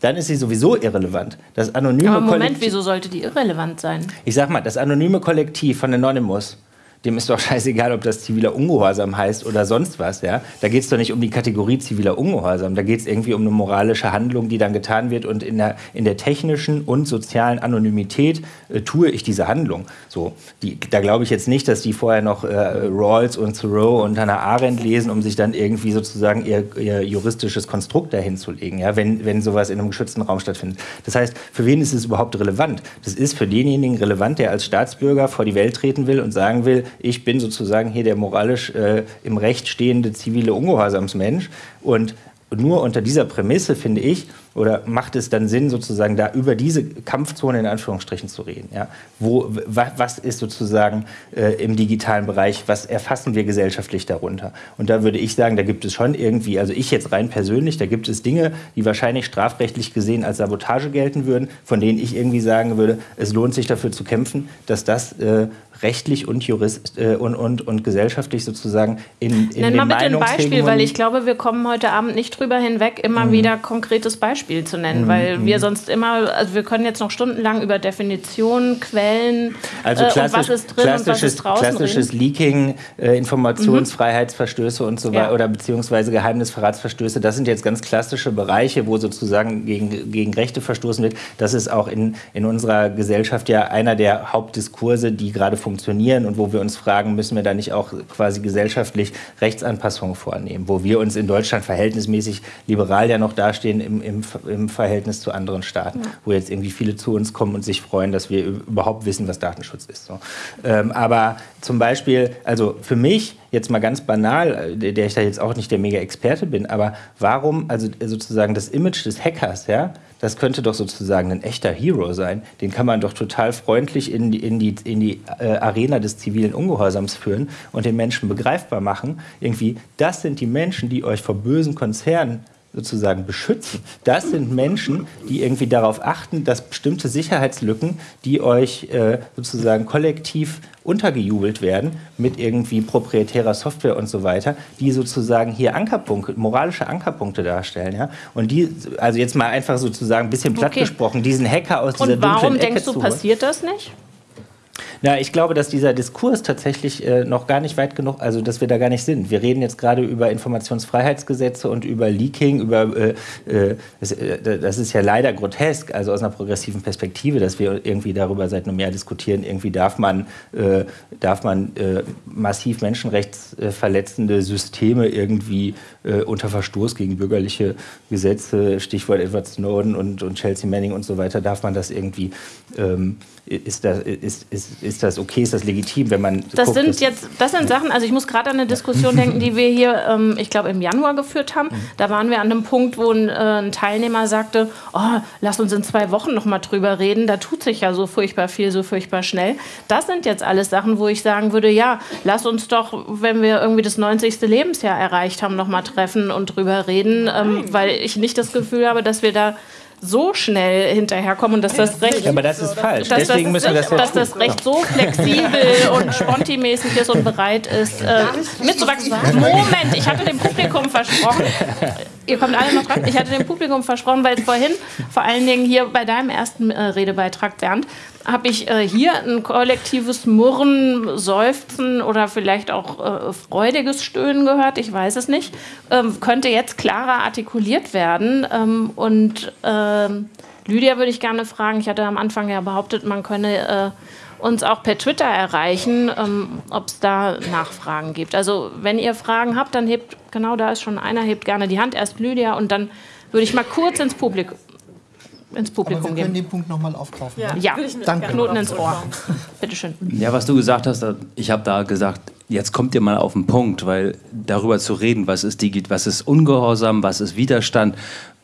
dann ist sie sowieso irrelevant. Das anonyme Aber Moment, Kollektiv, wieso sollte die irrelevant sein? Ich sag mal, das anonyme Kollektiv von Anonymous dem ist doch scheißegal, ob das ziviler Ungehorsam heißt oder sonst was. Ja? Da geht es doch nicht um die Kategorie ziviler Ungehorsam. Da geht es irgendwie um eine moralische Handlung, die dann getan wird. Und in der, in der technischen und sozialen Anonymität äh, tue ich diese Handlung. So, die, da glaube ich jetzt nicht, dass die vorher noch äh, Rawls und Thoreau und Hannah Arendt lesen, um sich dann irgendwie sozusagen ihr, ihr juristisches Konstrukt dahin zu legen, ja? wenn, wenn sowas in einem geschützten Raum stattfindet. Das heißt, für wen ist es überhaupt relevant? Das ist für denjenigen relevant, der als Staatsbürger vor die Welt treten will und sagen will, ich bin sozusagen hier der moralisch äh, im Recht stehende zivile Ungehorsamsmensch. Und nur unter dieser Prämisse, finde ich, oder macht es dann Sinn, sozusagen da über diese Kampfzone in Anführungsstrichen zu reden? Ja? Wo, wa, was ist sozusagen äh, im digitalen Bereich, was erfassen wir gesellschaftlich darunter? Und da würde ich sagen, da gibt es schon irgendwie, also ich jetzt rein persönlich, da gibt es Dinge, die wahrscheinlich strafrechtlich gesehen als Sabotage gelten würden, von denen ich irgendwie sagen würde, es lohnt sich dafür zu kämpfen, dass das äh, rechtlich und, jurist, äh, und, und, und gesellschaftlich sozusagen in, in Nenn mal bitte ein Beispiel, weil ich glaube, wir kommen heute Abend nicht drüber hinweg, immer mhm. wieder konkretes Beispiel zu nennen, mhm. weil wir mhm. sonst immer, also wir können jetzt noch stundenlang über Definitionen, Quellen also äh, und was ist drin und was ist draußen Klassisches reden. Leaking, äh, Informationsfreiheitsverstöße und so weiter ja. oder beziehungsweise Geheimnisverratsverstöße, das sind jetzt ganz klassische Bereiche, wo sozusagen gegen, gegen Rechte verstoßen wird. Das ist auch in, in unserer Gesellschaft ja einer der Hauptdiskurse, die gerade funktionieren funktionieren und wo wir uns fragen, müssen wir da nicht auch quasi gesellschaftlich Rechtsanpassungen vornehmen, wo wir uns in Deutschland verhältnismäßig liberal ja noch dastehen im, im, im Verhältnis zu anderen Staaten, ja. wo jetzt irgendwie viele zu uns kommen und sich freuen, dass wir überhaupt wissen, was Datenschutz ist. So. Ähm, aber zum Beispiel, also für mich jetzt mal ganz banal, äh, der ich da jetzt auch nicht der Mega-Experte bin, aber warum, also sozusagen das Image des Hackers, ja, das könnte doch sozusagen ein echter Hero sein. Den kann man doch total freundlich in die, in die, in die äh, Arena des zivilen Ungehorsams führen und den Menschen begreifbar machen. Irgendwie, das sind die Menschen, die euch vor bösen Konzernen sozusagen beschützen, das sind Menschen, die irgendwie darauf achten, dass bestimmte Sicherheitslücken, die euch äh, sozusagen kollektiv untergejubelt werden mit irgendwie proprietärer Software und so weiter, die sozusagen hier Ankerpunkte, moralische Ankerpunkte darstellen. Ja? Und die, also jetzt mal einfach sozusagen ein bisschen platt Okay. gesprochen, diesen Hacker aus dieser Und warum dunklen Ecke denkst du, zu holen. passiert das nicht? Na, ich glaube, dass dieser Diskurs tatsächlich äh, noch gar nicht weit genug, also dass wir da gar nicht sind. Wir reden jetzt gerade über Informationsfreiheitsgesetze und über Leaking, über äh, äh, das, äh, das ist ja leider grotesk, also aus einer progressiven Perspektive, dass wir irgendwie darüber seit einem Jahr diskutieren, irgendwie darf man, äh, darf man äh, massiv menschenrechtsverletzende Systeme irgendwie unter Verstoß gegen bürgerliche Gesetze, Stichwort Edward Snowden und, und Chelsea Manning und so weiter, darf man das irgendwie ähm, ist das, ist, ist, ist das okay, ist das legitim, wenn man. Das guckt, sind jetzt, das sind Sachen, also ich muss gerade an eine Diskussion denken, die wir hier, ähm, ich glaube, im Januar geführt haben. Da waren wir an einem Punkt, wo ein, äh, ein Teilnehmer sagte, oh, lass uns in zwei Wochen noch mal drüber reden, da tut sich ja so furchtbar viel, so furchtbar schnell. Das sind jetzt alles Sachen, wo ich sagen würde, ja, lass uns doch, wenn wir irgendwie das 90. Lebensjahr erreicht haben, noch mal treffen und drüber reden, ähm, weil ich nicht das Gefühl habe, dass wir da so schnell hinterherkommen und dass das Recht Ja, aber das ist falsch. dass Deswegen das, müssen wir das dass das Recht so flexibel und spontimäßig ist und bereit ist, äh, mitzuwachsen. Moment, ich hatte dem Publikum versprochen, ihr kommt alle noch dran, ich hatte dem Publikum versprochen, weil vorhin, vor allen Dingen hier bei deinem ersten äh, Redebeitrag, Bernd, habe ich äh, hier ein kollektives Murren, Seufzen oder vielleicht auch äh, freudiges Stöhnen gehört, ich weiß es nicht, ähm, könnte jetzt klarer artikuliert werden. Ähm, und ähm, Lydia würde ich gerne fragen, ich hatte am Anfang ja behauptet, man könne äh, uns auch per Twitter erreichen, ähm, ob es da Nachfragen gibt. Also wenn ihr Fragen habt, dann hebt, genau da ist schon einer, hebt gerne die Hand, erst Lydia und dann würde ich mal kurz ins Publikum, ins Aber Publikum wir können gehen. den Punkt nochmal aufgreifen. Ja, Ja, ich mir danke. Knoten ins Ohr. zurückkommen. Bitteschön. Ja, was du gesagt hast, ich habe da gesagt, jetzt kommt ihr mal auf den Punkt, weil darüber zu reden, was ist, Digi was ist Ungehorsam, was ist Widerstand,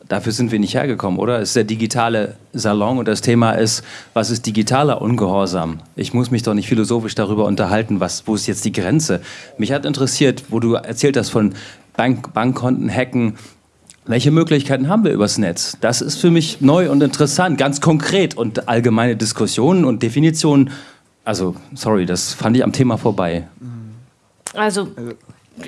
dafür sind wir nicht hergekommen, oder? Es ist der digitale Salon und das Thema ist, was ist digitaler Ungehorsam? Ich muss mich doch nicht philosophisch darüber unterhalten, was, wo ist jetzt die Grenze? Mich hat interessiert, wo du erzählt hast von Bank Bankkonten hacken, welche Möglichkeiten haben wir übers Netz? Das ist für mich neu und interessant, ganz konkret und allgemeine Diskussionen und Definitionen. Also, sorry, das fand ich am Thema vorbei. Also,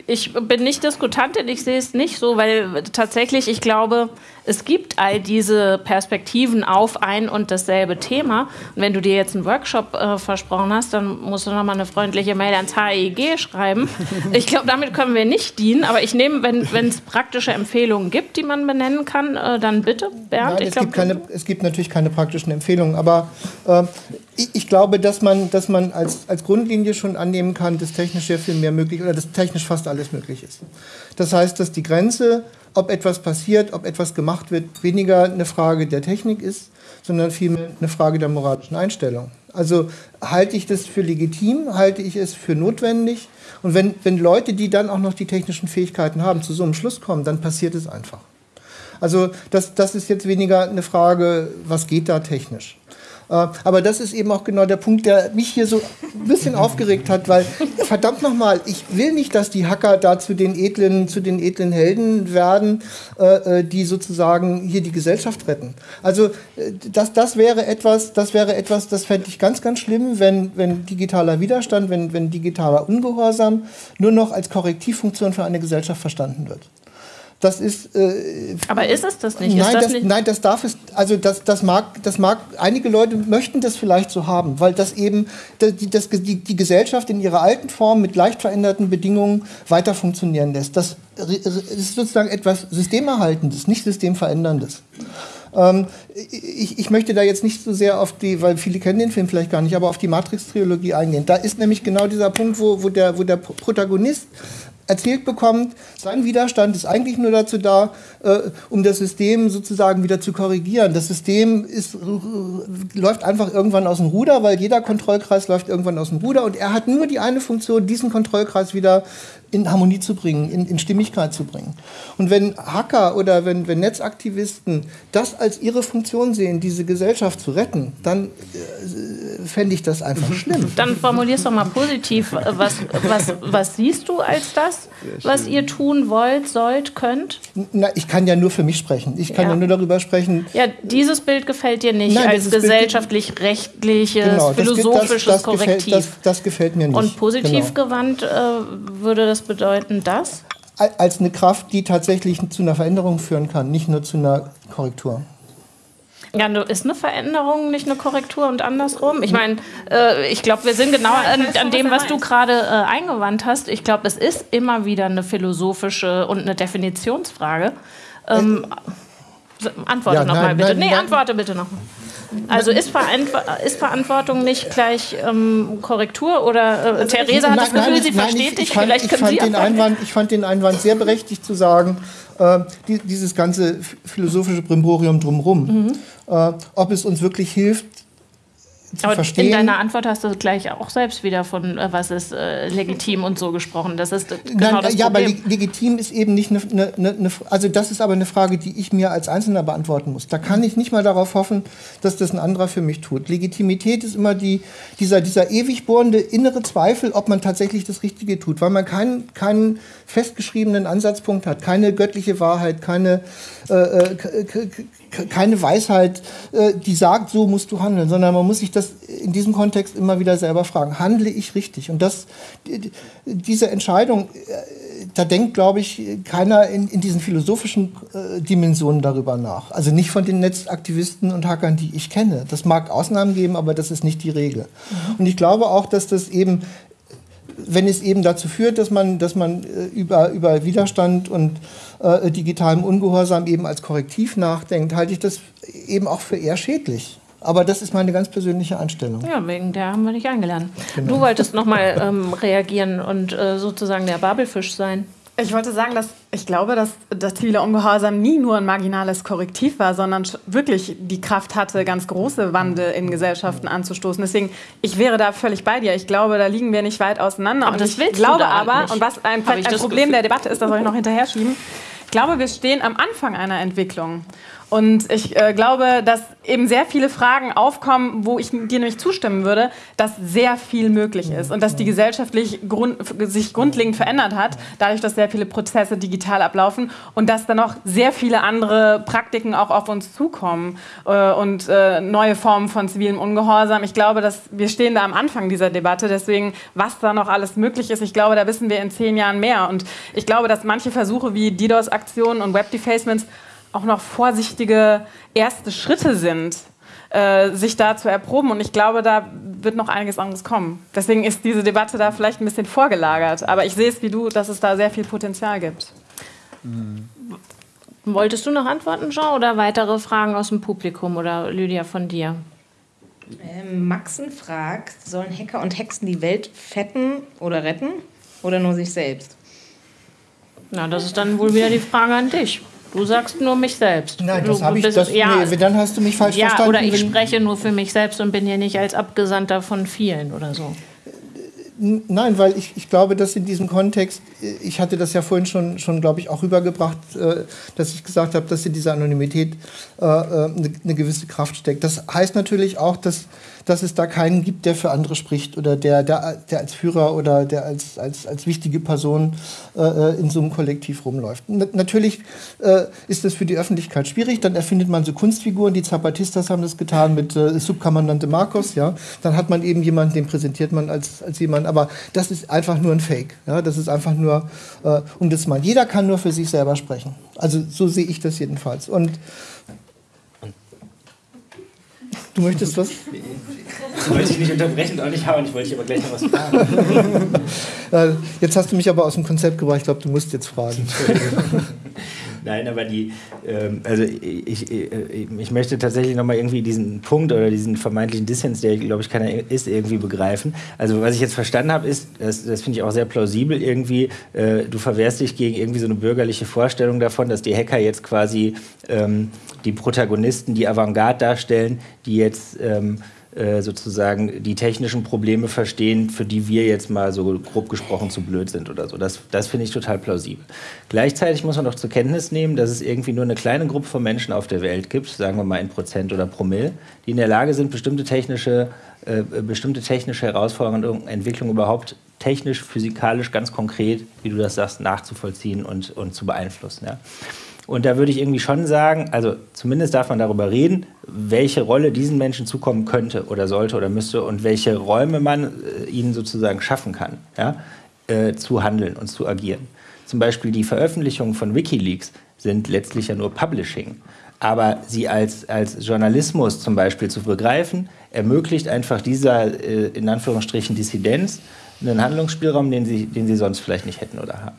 ich bin nicht Diskutantin, ich sehe es nicht so, weil tatsächlich, ich glaube, es gibt all diese Perspektiven auf ein und dasselbe Thema. Und wenn du dir jetzt einen Workshop äh, versprochen hast, dann musst du nochmal eine freundliche Mail ans HEG schreiben. Ich glaube, damit können wir nicht dienen, aber ich nehme, wenn es praktische Empfehlungen gibt, die man benennen kann, äh, dann bitte, Bernd. Nein, ich es, glaub, gibt keine, es gibt natürlich keine praktischen Empfehlungen, aber äh, ich, ich glaube, dass man, dass man als, als Grundlinie schon annehmen kann, dass technisch sehr viel mehr möglich oder dass technisch fast alles möglich ist. Das heißt, dass die Grenze, ob etwas passiert, ob etwas gemacht wird, weniger eine Frage der Technik ist, sondern vielmehr eine Frage der moralischen Einstellung. Also halte ich das für legitim, halte ich es für notwendig und wenn, wenn Leute, die dann auch noch die technischen Fähigkeiten haben, zu so einem Schluss kommen, dann passiert es einfach. Also das, das ist jetzt weniger eine Frage, was geht da technisch. Äh, Aber das ist eben auch genau der Punkt, der mich hier so ein bisschen aufgeregt hat, weil verdammt nochmal, ich will nicht, dass die Hacker da zu den edlen, zu den edlen Helden werden, äh, äh, die sozusagen hier die Gesellschaft retten. Also das, das wäre etwas, das wäre etwas, das fände ich ganz, ganz schlimm, wenn, wenn digitaler Widerstand, wenn, wenn digitaler Ungehorsam nur noch als Korrektivfunktion für eine Gesellschaft verstanden wird. Das ist äh, aber ist es das nicht? Nein das, das nicht? nein, das darf es, also das, das, mag, das mag, einige Leute möchten das vielleicht so haben, weil das eben das, die, das, die, die Gesellschaft in ihrer alten Form mit leicht veränderten Bedingungen weiter funktionieren lässt. Das ist sozusagen etwas Systemerhaltendes, nicht Systemveränderndes. Ähm, ich, ich möchte da jetzt nicht so sehr auf die, weil viele kennen den Film vielleicht gar nicht, aber auf die Matrix-Trilogie eingehen. Da ist nämlich genau dieser Punkt, wo, wo, der, wo der Protagonist erzählt bekommt, sein Widerstand ist eigentlich nur dazu da, äh, um das System sozusagen wieder zu korrigieren. Das System ist, läuft einfach irgendwann aus dem Ruder, weil jeder Kontrollkreis läuft irgendwann aus dem Ruder und er hat nur die eine Funktion, diesen Kontrollkreis wieder in Harmonie zu bringen, in, in Stimmigkeit zu bringen. Und wenn Hacker oder wenn, wenn Netzaktivisten das als ihre Funktion sehen, diese Gesellschaft zu retten, dann äh, fände ich das einfach schlimm. Dann formulierst doch mal positiv. Was, was, was siehst du als das, was ihr tun wollt, sollt, könnt? Na, ich kann ja nur für mich sprechen. Ich kann ja, Ja. nur darüber sprechen. Ja, dieses Bild gefällt dir nicht Nein, als gesellschaftlich-rechtliches, Genau, philosophisches das, das, gefällt, Korrektiv. das, das gefällt mir nicht. Und positiv Genau. gewandt äh, würde das bedeuten, dass? Al- Als eine Kraft, die tatsächlich zu einer Veränderung führen kann, nicht nur zu einer Korrektur. Ja, du- ist eine Veränderung nicht eine Korrektur und andersrum? Ich meine, äh, ich glaube, wir sind genau an, an dem, was du gerade äh, eingewandt hast. Ich glaube, es ist immer wieder eine philosophische und eine Definitionsfrage. Ähm, antworte Ja, noch nein, mal bitte. nein, nee, nein. antworte bitte noch mal. Also ist, Verantw ist Verantwortung nicht gleich ähm, Korrektur? Oder äh, Theresa hat das Gefühl, nein, sie nein, versteht ich, dich. ich fand, Vielleicht ich können fand Sie den. Einwand, Ich fand den Einwand sehr berechtigt zu sagen, äh, die, dieses ganze ph- philosophische Brimborium drumherum, Mhm. äh, ob es uns wirklich hilft, zu Aber verstehen. in deiner Antwort hast du gleich auch selbst wieder von, äh, was ist äh, legitim und so gesprochen. Das ist genau Nein, das ja, aber Problem. leg- legitim ist eben nicht eine, eine, eine, eine, also das ist aber eine Frage, die ich mir als Einzelner beantworten muss. Da kann ich nicht mal darauf hoffen, dass das ein anderer für mich tut. Legitimität ist immer die, dieser, dieser ewig bohrende innere Zweifel, ob man tatsächlich das Richtige tut, weil man keinen, keinen festgeschriebenen Ansatzpunkt hat, keine göttliche Wahrheit, keine, äh, äh, keine Weisheit, äh, die sagt, so musst du handeln, sondern man muss sich das in diesem Kontext immer wieder selber fragen, handle ich richtig? Und das, die- die- diese Entscheidung, äh, da denkt, glaube ich, keiner in, in diesen philosophischen äh, Dimensionen darüber nach. Also nicht von den Netzaktivisten und Hackern, die ich kenne. Das mag Ausnahmen geben, aber das ist nicht die Regel. Und ich glaube auch, dass das eben wenn es eben dazu führt, dass man, dass man äh, über, über Widerstand und äh, digitalem Ungehorsam eben als Korrektiv nachdenkt, halte ich das eben auch für eher schädlich. Aber das ist meine ganz persönliche Einstellung. Ja, wegen der haben wir dich eingeladen. Genau. Du wolltest nochmal ähm, reagieren und äh, sozusagen der Babelfisch sein. Ich wollte sagen, dass ich glaube, dass das zivile Ungehorsam nie nur ein marginales Korrektiv war, sondern wirklich die Kraft hatte, ganz große Wandel in Gesellschaften anzustoßen. Deswegen, ich wäre da völlig bei dir. Ich glaube, da liegen wir nicht weit auseinander. Aber und das ich glaube da aber, nicht. und was ein, ein Problem Gefühl. der Debatte ist, das soll ich noch hinterher schieben. Ich glaube, wir stehen am Anfang einer Entwicklung. Und ich äh, glaube, dass eben sehr viele Fragen aufkommen, wo ich dir nämlich zustimmen würde, dass sehr viel möglich ist und dass die gesellschaftlich grund, sich grundlegend verändert hat, dadurch, dass sehr viele Prozesse digital ablaufen und dass dann noch sehr viele andere Praktiken auch auf uns zukommen äh, und äh, neue Formen von zivilem Ungehorsam. Ich glaube, dass wir stehen da am Anfang dieser Debatte, deswegen, was da noch alles möglich ist, ich glaube, da wissen wir in zehn Jahren mehr. Und ich glaube, dass manche Versuche wie DDoS-Aktionen und Web-Defacements auch noch vorsichtige erste Schritte sind, äh, sich da zu erproben. Und ich glaube, da wird noch einiges anderes kommen. Deswegen ist diese Debatte da vielleicht ein bisschen vorgelagert. Aber ich sehe es wie du, dass es da sehr viel Potenzial gibt. Wolltest du noch antworten, Jean, oder weitere Fragen aus dem Publikum oder Lydia von dir? Ähm, Maxen fragt, sollen Hacker und Hexen die Welt fetten oder retten oder nur sich selbst? Na, das ist dann wohl wieder die Frage an dich. Du sagst nur mich selbst. Nein, du das habe ich. Das, ja, nee, dann hast du mich falsch ja verstanden. oder ich spreche nur für mich selbst und bin hier nicht als Abgesandter von vielen oder so. Nein, weil ich, ich glaube, dass in diesem Kontext, ich hatte das ja vorhin schon, schon glaube ich, auch rübergebracht, äh, dass ich gesagt habe, dass in dieser Anonymität äh, äh, eine gewisse Kraft steckt. Das heißt natürlich auch, dass, dass es da keinen gibt, der für andere spricht oder der, der, der als Führer oder der als, als, als wichtige Person äh, äh, in so einem Kollektiv rumläuft. N natürlich äh, ist das für die Öffentlichkeit schwierig. Dann erfindet man so Kunstfiguren. Die Zapatistas haben das getan mit äh, Subkommandante Marcos. Ja? Dann hat man eben jemanden, den präsentiert man als, als jemand. Aber das ist einfach nur ein Fake. Ja? Das ist einfach nur, äh, um das mal. Jeder kann nur für sich selber sprechen. Also so sehe ich das jedenfalls. Und du möchtest was? Ich wollte dich nicht unterbrechen und auch nicht hauen, ich wollte dich aber gleich noch was fragen. Äh, jetzt hast du mich aber aus dem Konzept gebracht. Ich glaube, du musst jetzt fragen. Nein, aber die, ähm, also ich, ich, ich möchte tatsächlich nochmal irgendwie diesen Punkt oder diesen vermeintlichen Dissens, der, glaube ich, keiner ist, irgendwie begreifen. Also was ich jetzt verstanden habe, ist, das, das finde ich auch sehr plausibel irgendwie, äh, du verwehrst dich gegen irgendwie so eine bürgerliche Vorstellung davon, dass die Hacker jetzt quasi ähm, die Protagonisten, die Avantgarde darstellen, die jetzt ähm, äh, sozusagen die technischen Probleme verstehen, für die wir jetzt mal so grob gesprochen zu blöd sind oder so. Das, das finde ich total plausibel. Gleichzeitig muss man doch zur Kenntnis nehmen, dass es irgendwie nur eine kleine Gruppe von Menschen auf der Welt gibt, sagen wir mal in Prozent oder Promille, die in der Lage sind, bestimmte technische, äh, bestimmte technische Herausforderungen, Entwicklungen überhaupt technisch, physikalisch, ganz konkret, wie du das sagst, nachzuvollziehen und, und zu beeinflussen. Ja. Und da würde ich irgendwie schon sagen, also zumindest darf man darüber reden, welche Rolle diesen Menschen zukommen könnte oder sollte oder müsste und welche Räume man äh, ihnen sozusagen schaffen kann, ja, äh, zu handeln und zu agieren. Zum Beispiel die Veröffentlichungen von Wikileaks sind letztlich ja nur Publishing. Aber sie als, als Journalismus zum Beispiel zu begreifen, ermöglicht einfach dieser, äh, in Anführungsstrichen, Dissidenz einen Handlungsspielraum, den sie, den sie sonst vielleicht nicht hätten oder haben.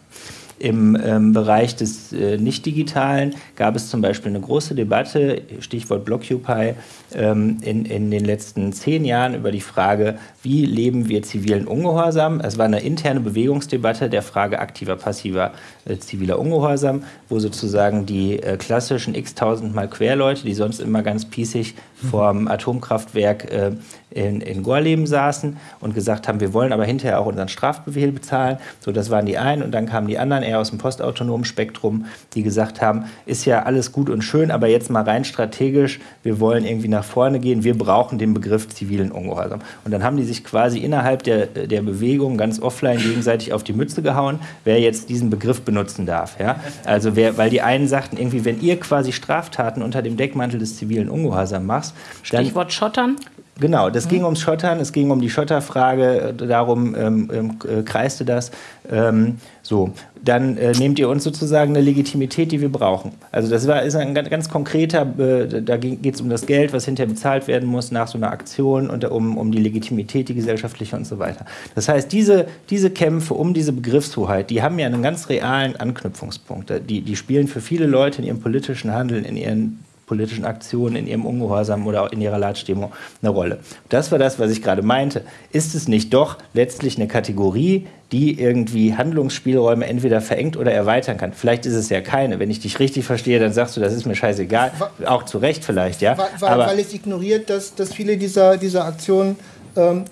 Im ähm, Bereich des äh, Nicht-Digitalen gab es zum Beispiel eine große Debatte, Stichwort Blockupy, ähm, in, in den letzten zehn Jahren über die Frage, wie leben wir zivilen Ungehorsam. Es war eine interne Bewegungsdebatte der Frage aktiver, passiver äh, ziviler Ungehorsam, wo sozusagen die äh, klassischen x-tausendmal Querleute, die sonst immer ganz pießig vorm Atomkraftwerk äh, in, in Gorleben saßen und gesagt haben, wir wollen aber hinterher auch unseren Strafbefehl bezahlen. So, das waren die einen und dann kamen die anderen eher aus dem postautonomen Spektrum, die gesagt haben, ist ja alles gut und schön, aber jetzt mal rein strategisch, wir wollen irgendwie nach vorne gehen, wir brauchen den Begriff zivilen Ungehorsam. Und dann haben die sich quasi innerhalb der, der Bewegung ganz offline gegenseitig auf die Mütze gehauen, wer jetzt diesen Begriff benutzen darf. Ja? Also wer, weil die einen sagten irgendwie, wenn ihr quasi Straftaten unter dem Deckmantel des zivilen Ungehorsams machst, dann, Stichwort Schottern. Genau, das mhm. ging ums Schottern, es ging um die Schotterfrage, darum ähm, ähm, äh, kreiste das. Ähm, so, dann äh, nehmt ihr uns sozusagen eine Legitimität, die wir brauchen. Also das war, ist ein ganz, ganz konkreter, äh, da geht es um das Geld, was hinterher bezahlt werden muss nach so einer Aktion und um, um die Legitimität, die gesellschaftliche und so weiter. Das heißt, diese, diese Kämpfe um diese Begriffshoheit, die haben ja einen ganz realen Anknüpfungspunkt. Die, die spielen für viele Leute in ihrem politischen Handeln, in ihren politischen Aktionen, in ihrem Ungehorsam oder in ihrer Leitstimmung eine Rolle. Das war das, was ich gerade meinte. Ist es nicht doch letztlich eine Kategorie, die irgendwie Handlungsspielräume entweder verengt oder erweitern kann? Vielleicht ist es ja keine. Wenn ich dich richtig verstehe, dann sagst du, das ist mir scheißegal. Auch zu Recht vielleicht, ja. Weil, weil, weil es ignoriert, dass, dass viele dieser, dieser Aktionen ähm,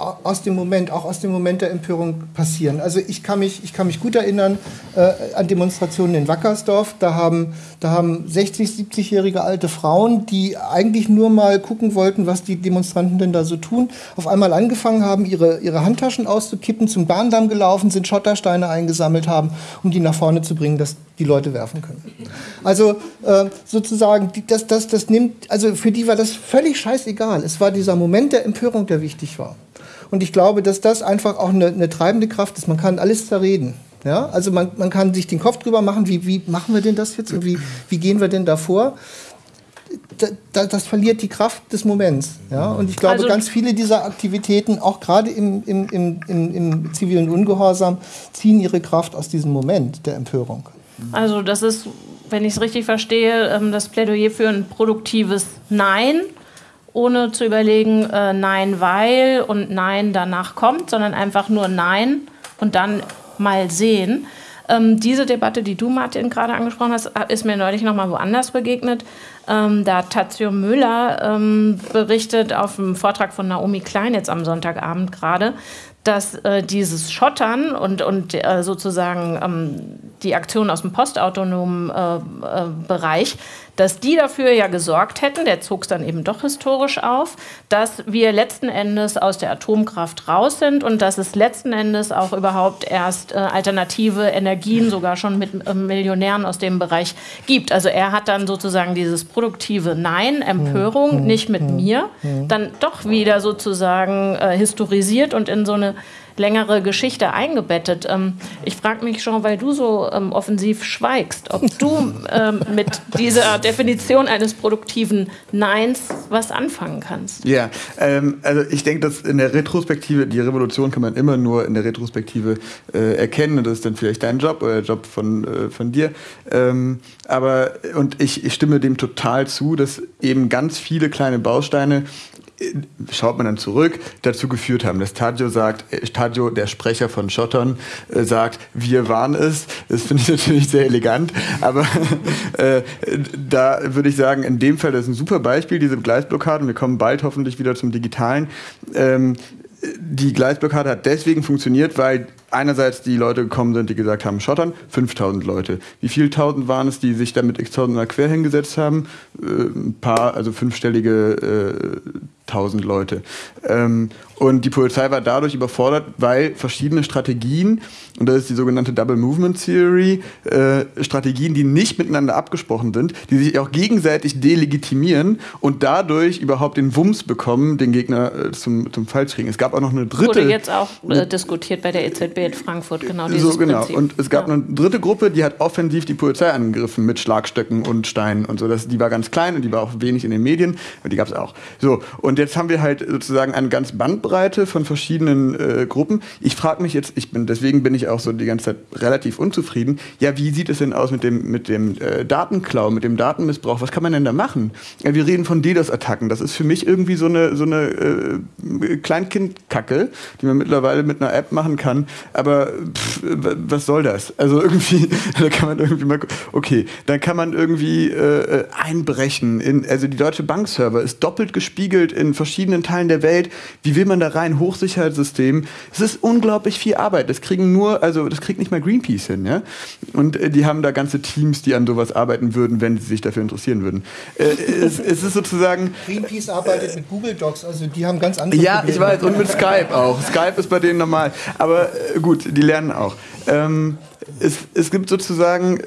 aus dem Moment, auch aus dem Moment der Empörung passieren. Also ich kann mich, ich kann mich gut erinnern äh, an Demonstrationen in Wackersdorf. Da haben, da haben 60, 70-jährige alte Frauen, die eigentlich nur mal gucken wollten, was die Demonstranten denn da so tun, auf einmal angefangen haben, ihre, ihre Handtaschen auszukippen, zum Bahndamm gelaufen sind, Schottersteine eingesammelt haben, um die nach vorne zu bringen, dass die Leute werfen können. Also äh, sozusagen, das, das, das nimmt, also für die war das völlig scheißegal. Es war dieser Moment der Empörung, der wichtig war. Und ich glaube, dass das einfach auch eine, eine treibende Kraft ist. Man kann alles zerreden. Ja? Also man, man kann sich den Kopf drüber machen, wie, wie machen wir denn das jetzt und wie, wie gehen wir denn davor? Da, das verliert die Kraft des Moments. Ja? Und ich glaube, also, ganz viele dieser Aktivitäten, auch gerade im, im, im, im, im zivilen Ungehorsam, ziehen ihre Kraft aus diesem Moment der Empörung. Also das ist, wenn ich es richtig verstehe, ähm, das Plädoyer für ein produktives Nein ohne zu überlegen, äh, nein, weil und nein danach kommt, sondern einfach nur nein und dann mal sehen. Ähm, diese Debatte, die du, Martin, gerade angesprochen hast, ist mir neulich noch mal woanders begegnet. Ähm, da hat Tazio Müller ähm, berichtet auf dem Vortrag von Naomi Klein jetzt am Sonntagabend gerade, dass äh, dieses Schottern und, und äh, sozusagen ähm, die Aktion aus dem postautonomen äh, äh Bereich dass die dafür ja gesorgt hätten, der zog es dann eben doch historisch auf, dass wir letzten Endes aus der Atomkraft raus sind und dass es letzten Endes auch überhaupt erst äh, alternative Energien sogar schon mit äh, Millionären aus dem Bereich gibt. Also er hat dann sozusagen dieses produktive Nein, Empörung, hm, nicht mit hm, mir, hm. dann doch wieder sozusagen äh, historisiert und in so eine längere Geschichte eingebettet. Ähm, ich frage mich schon, weil du so ähm, offensiv schweigst, ob du ähm, mit dieser Definition eines produktiven Neins was anfangen kannst. Ja, ähm, also ich denke, dass in der Retrospektive, die Revolution kann man immer nur in der Retrospektive äh, erkennen und das ist dann vielleicht dein Job oder der Job von, äh, von dir. Ähm, aber, und ich, ich stimme dem total zu, dass eben ganz viele kleine Bausteine schaut man dann zurück, dazu geführt haben. Das Taggio sagt, äh, Taggio, der Sprecher von Schottern, äh, sagt, wir waren es. Das finde ich natürlich sehr elegant, aber äh, da würde ich sagen, in dem Fall, das ist ein super Beispiel, diese Gleisblockaden. Wir kommen bald hoffentlich wieder zum Digitalen. Ähm, die Gleisblockade hat deswegen funktioniert, weil einerseits die Leute gekommen sind, die gesagt haben, Schottern, 5000 Leute. Wie viele tausend waren es, die sich damit x-tausend mal quer hingesetzt haben? Äh, ein paar, also fünfstellige äh, tausend Leute. Ähm, und die Polizei war dadurch überfordert, weil verschiedene Strategien, und das ist die sogenannte Double Movement Theory, äh, Strategien, die nicht miteinander abgesprochen sind, die sich auch gegenseitig delegitimieren und dadurch überhaupt den Wumms bekommen, den Gegner äh, zum, zum Fall zu kriegen. Es gab auch noch eine dritte. Wurde jetzt auch äh, diskutiert bei der EZB in Frankfurt, genau dieses so, genau. Prinzip. Und es gab Ja. eine dritte Gruppe, die hat offensiv die Polizei angegriffen mit Schlagstöcken und Steinen und so. Das, die war ganz klein und die war auch wenig in den Medien, aber die gab es auch. So, und jetzt haben wir halt sozusagen eine ganz Bandbreite von verschiedenen äh, Gruppen. Ich frage mich jetzt, ich bin, deswegen bin ich auch so die ganze Zeit relativ unzufrieden. Ja, wie sieht es denn aus mit dem, mit dem äh, Datenklau, mit dem Datenmissbrauch? Was kann man denn da machen? Ja, wir reden von DDoS-Attacken. Das ist für mich irgendwie so eine, so eine äh, Kleinkindkacke, die man mittlerweile mit einer App machen kann. Aber pff, was soll das? Also irgendwie, da kann man irgendwie mal, okay, dann kann man irgendwie äh, äh, einbrechen. In, also die Deutsche Bankserver ist doppelt gespiegelt in verschiedenen Teilen der Welt. Wie will man da rein? Hochsicherheitssystem. Es ist unglaublich viel Arbeit. Das kriegen nur, also das kriegt nicht mal Greenpeace hin, ja. Und äh, die haben da ganze Teams, die an sowas arbeiten würden, wenn sie sich dafür interessieren würden. Äh, es, es ist sozusagen Greenpeace arbeitet mit Google Docs, also die haben ganz andere ja, Probleme. ich weiß, und mit Skype auch. Skype ist bei denen normal. Aber äh, gut, die lernen auch. Ähm, es, es gibt sozusagen, äh,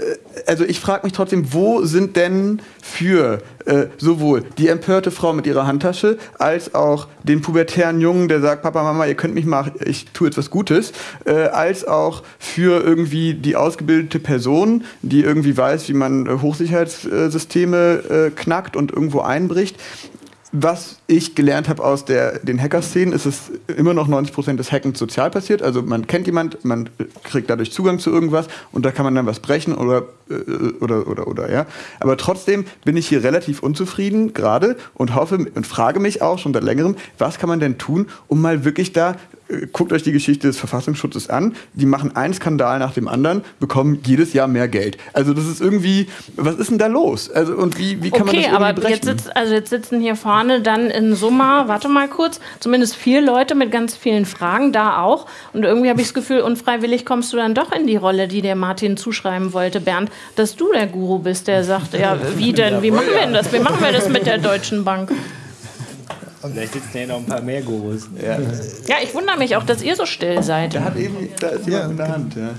also ich frage mich trotzdem, wo sind denn für äh, sowohl die empörte Frau mit ihrer Handtasche als auch den pubertären Jungen, der sagt, Papa, Mama, ihr könnt mich mal, ich tue jetzt was Gutes, äh, als auch für irgendwie die ausgebildete Person, die irgendwie weiß, wie man äh, Hochsicherheitssysteme äh, knackt und irgendwo einbricht was ich gelernt habe aus der, den Hacker-Szenen, ist es immer noch 90% des Hackens sozial passiert. Also man kennt jemand, man kriegt dadurch Zugang zu irgendwas und da kann man dann was brechen oder, äh, oder, oder, oder, ja. Aber trotzdem bin ich hier relativ unzufrieden gerade und hoffe und frage mich auch schon seit längerem, was kann man denn tun, um mal wirklich da Guckt euch die Geschichte des Verfassungsschutzes an. Die machen einen Skandal nach dem anderen, bekommen jedes Jahr mehr Geld. Also das ist irgendwie, was ist denn da los? Also und wie, wie kann man das Okay, irgendwie aber brechen? jetzt, sitzt, also jetzt sitzen hier vorne dann in Summa, warte mal kurz, zumindest vier Leute mit ganz vielen Fragen, da auch. Und irgendwie habe ich das Gefühl, unfreiwillig kommst du dann doch in die Rolle, die der Martin zuschreiben wollte, Bernd, dass du der Guru bist, der sagt, ja, wie denn, wie machen wir denn das? Wie machen wir das mit der Deutschen Bank? Vielleicht sitzen ja noch ein paar mehr Gurus. ja. Ja, ich wundere mich auch, dass ihr so still seid. Da hat eben, da ist jemand in der Hand, ja.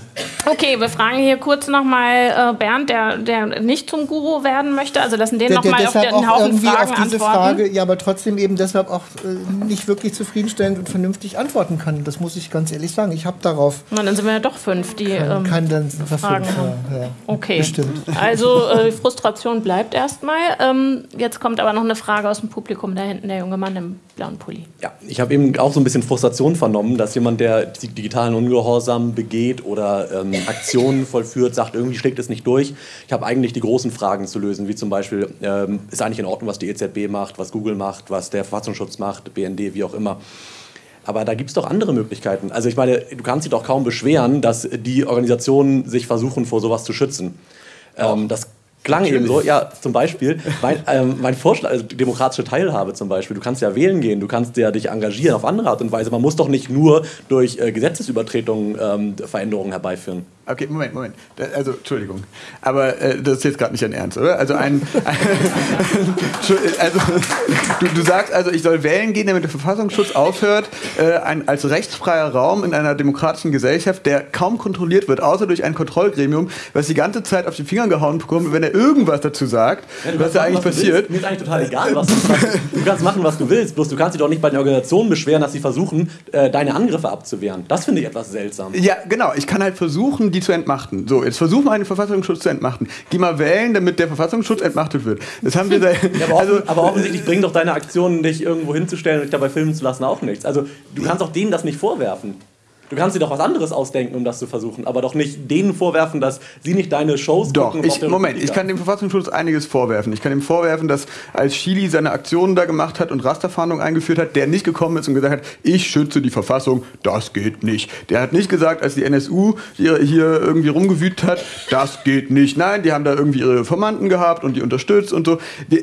Okay, wir fragen hier kurz nochmal äh, Bernd, der, der nicht zum Guru werden möchte. Also lassen den nochmal auf den auch Haufen irgendwie Fragen auf diese antworten. Frage, ja, aber trotzdem eben deshalb auch äh, nicht wirklich zufriedenstellend und vernünftig antworten kann. Das muss ich ganz ehrlich sagen. Ich habe darauf Na, dann sind wir ja doch fünf, die. keinen Ähm, kein dann Fragen verfügt. haben. Ja, ja. okay. Bestimmt. Also äh, Frustration bleibt erstmal. Ähm, jetzt kommt aber noch eine Frage aus dem Publikum da hinten, der junge Mann im blauen Pulli. Ja, ich habe eben auch so ein bisschen Frustration vernommen, dass jemand, der die digitalen Ungehorsam begeht oder ähm, Aktionen vollführt, sagt, irgendwie schlägt es nicht durch. Ich habe eigentlich die großen Fragen zu lösen, wie zum Beispiel, ähm, ist eigentlich in Ordnung, was die EZB macht, was Google macht, was der Verfassungsschutz macht, BND, wie auch immer. Aber da gibt es doch andere Möglichkeiten. Also ich meine, du kannst dich doch kaum beschweren, dass die Organisationen sich versuchen, vor sowas zu schützen. Ähm, das klang eben so, ja, zum Beispiel, mein, ähm, mein Vorschlag, also demokratische Teilhabe zum Beispiel, du kannst ja wählen gehen, du kannst ja dich engagieren auf andere Art und Weise. Man muss doch nicht nur durch äh, Gesetzesübertretungen ähm, Veränderungen herbeiführen. Okay, Moment, Moment. Also, Entschuldigung. Aber äh, das ist jetzt gerade nicht dein Ernst, oder? Also, ein, ein also du, du sagst also, ich soll wählen gehen, damit der Verfassungsschutz aufhört, äh, ein, als rechtsfreier Raum in einer demokratischen Gesellschaft, der kaum kontrolliert wird, außer durch ein Kontrollgremium, was die ganze Zeit auf die Finger gehauen bekommt, wenn er irgendwas dazu sagt, was da eigentlich passiert. Mir ist eigentlich total egal, was du was, Du kannst machen, was du willst, bloß du kannst dich doch nicht bei den Organisationen beschweren, dass sie versuchen, äh, deine Angriffe abzuwehren. Das finde ich etwas seltsam. Ja, genau. Ich kann halt versuchen, die zu entmachten. So, jetzt versuchen wir einen Verfassungsschutz zu entmachten. Geh mal wählen, damit der Verfassungsschutz entmachtet wird. Das haben wir seit. Ja, aber, also, aber offensichtlich bringen doch deine Aktionen, dich irgendwo hinzustellen und dich dabei filmen zu lassen, auch nichts. Also du kannst auch denen das nicht vorwerfen. Du kannst dir doch was anderes ausdenken, um das zu versuchen, aber doch nicht denen vorwerfen, dass sie nicht deine Shows Doch, gucken. ich, Moment, ich kann dem Verfassungsschutz einiges vorwerfen. Ich kann ihm vorwerfen, dass als Chili seine Aktionen da gemacht hat und Rasterfahndung eingeführt hat, der nicht gekommen ist und gesagt hat, ich schütze die Verfassung, das geht nicht. Der hat nicht gesagt, als die NSU hier, hier irgendwie rumgewütet hat, das geht nicht. Nein, die haben da irgendwie ihre Formanten gehabt und die unterstützt und so.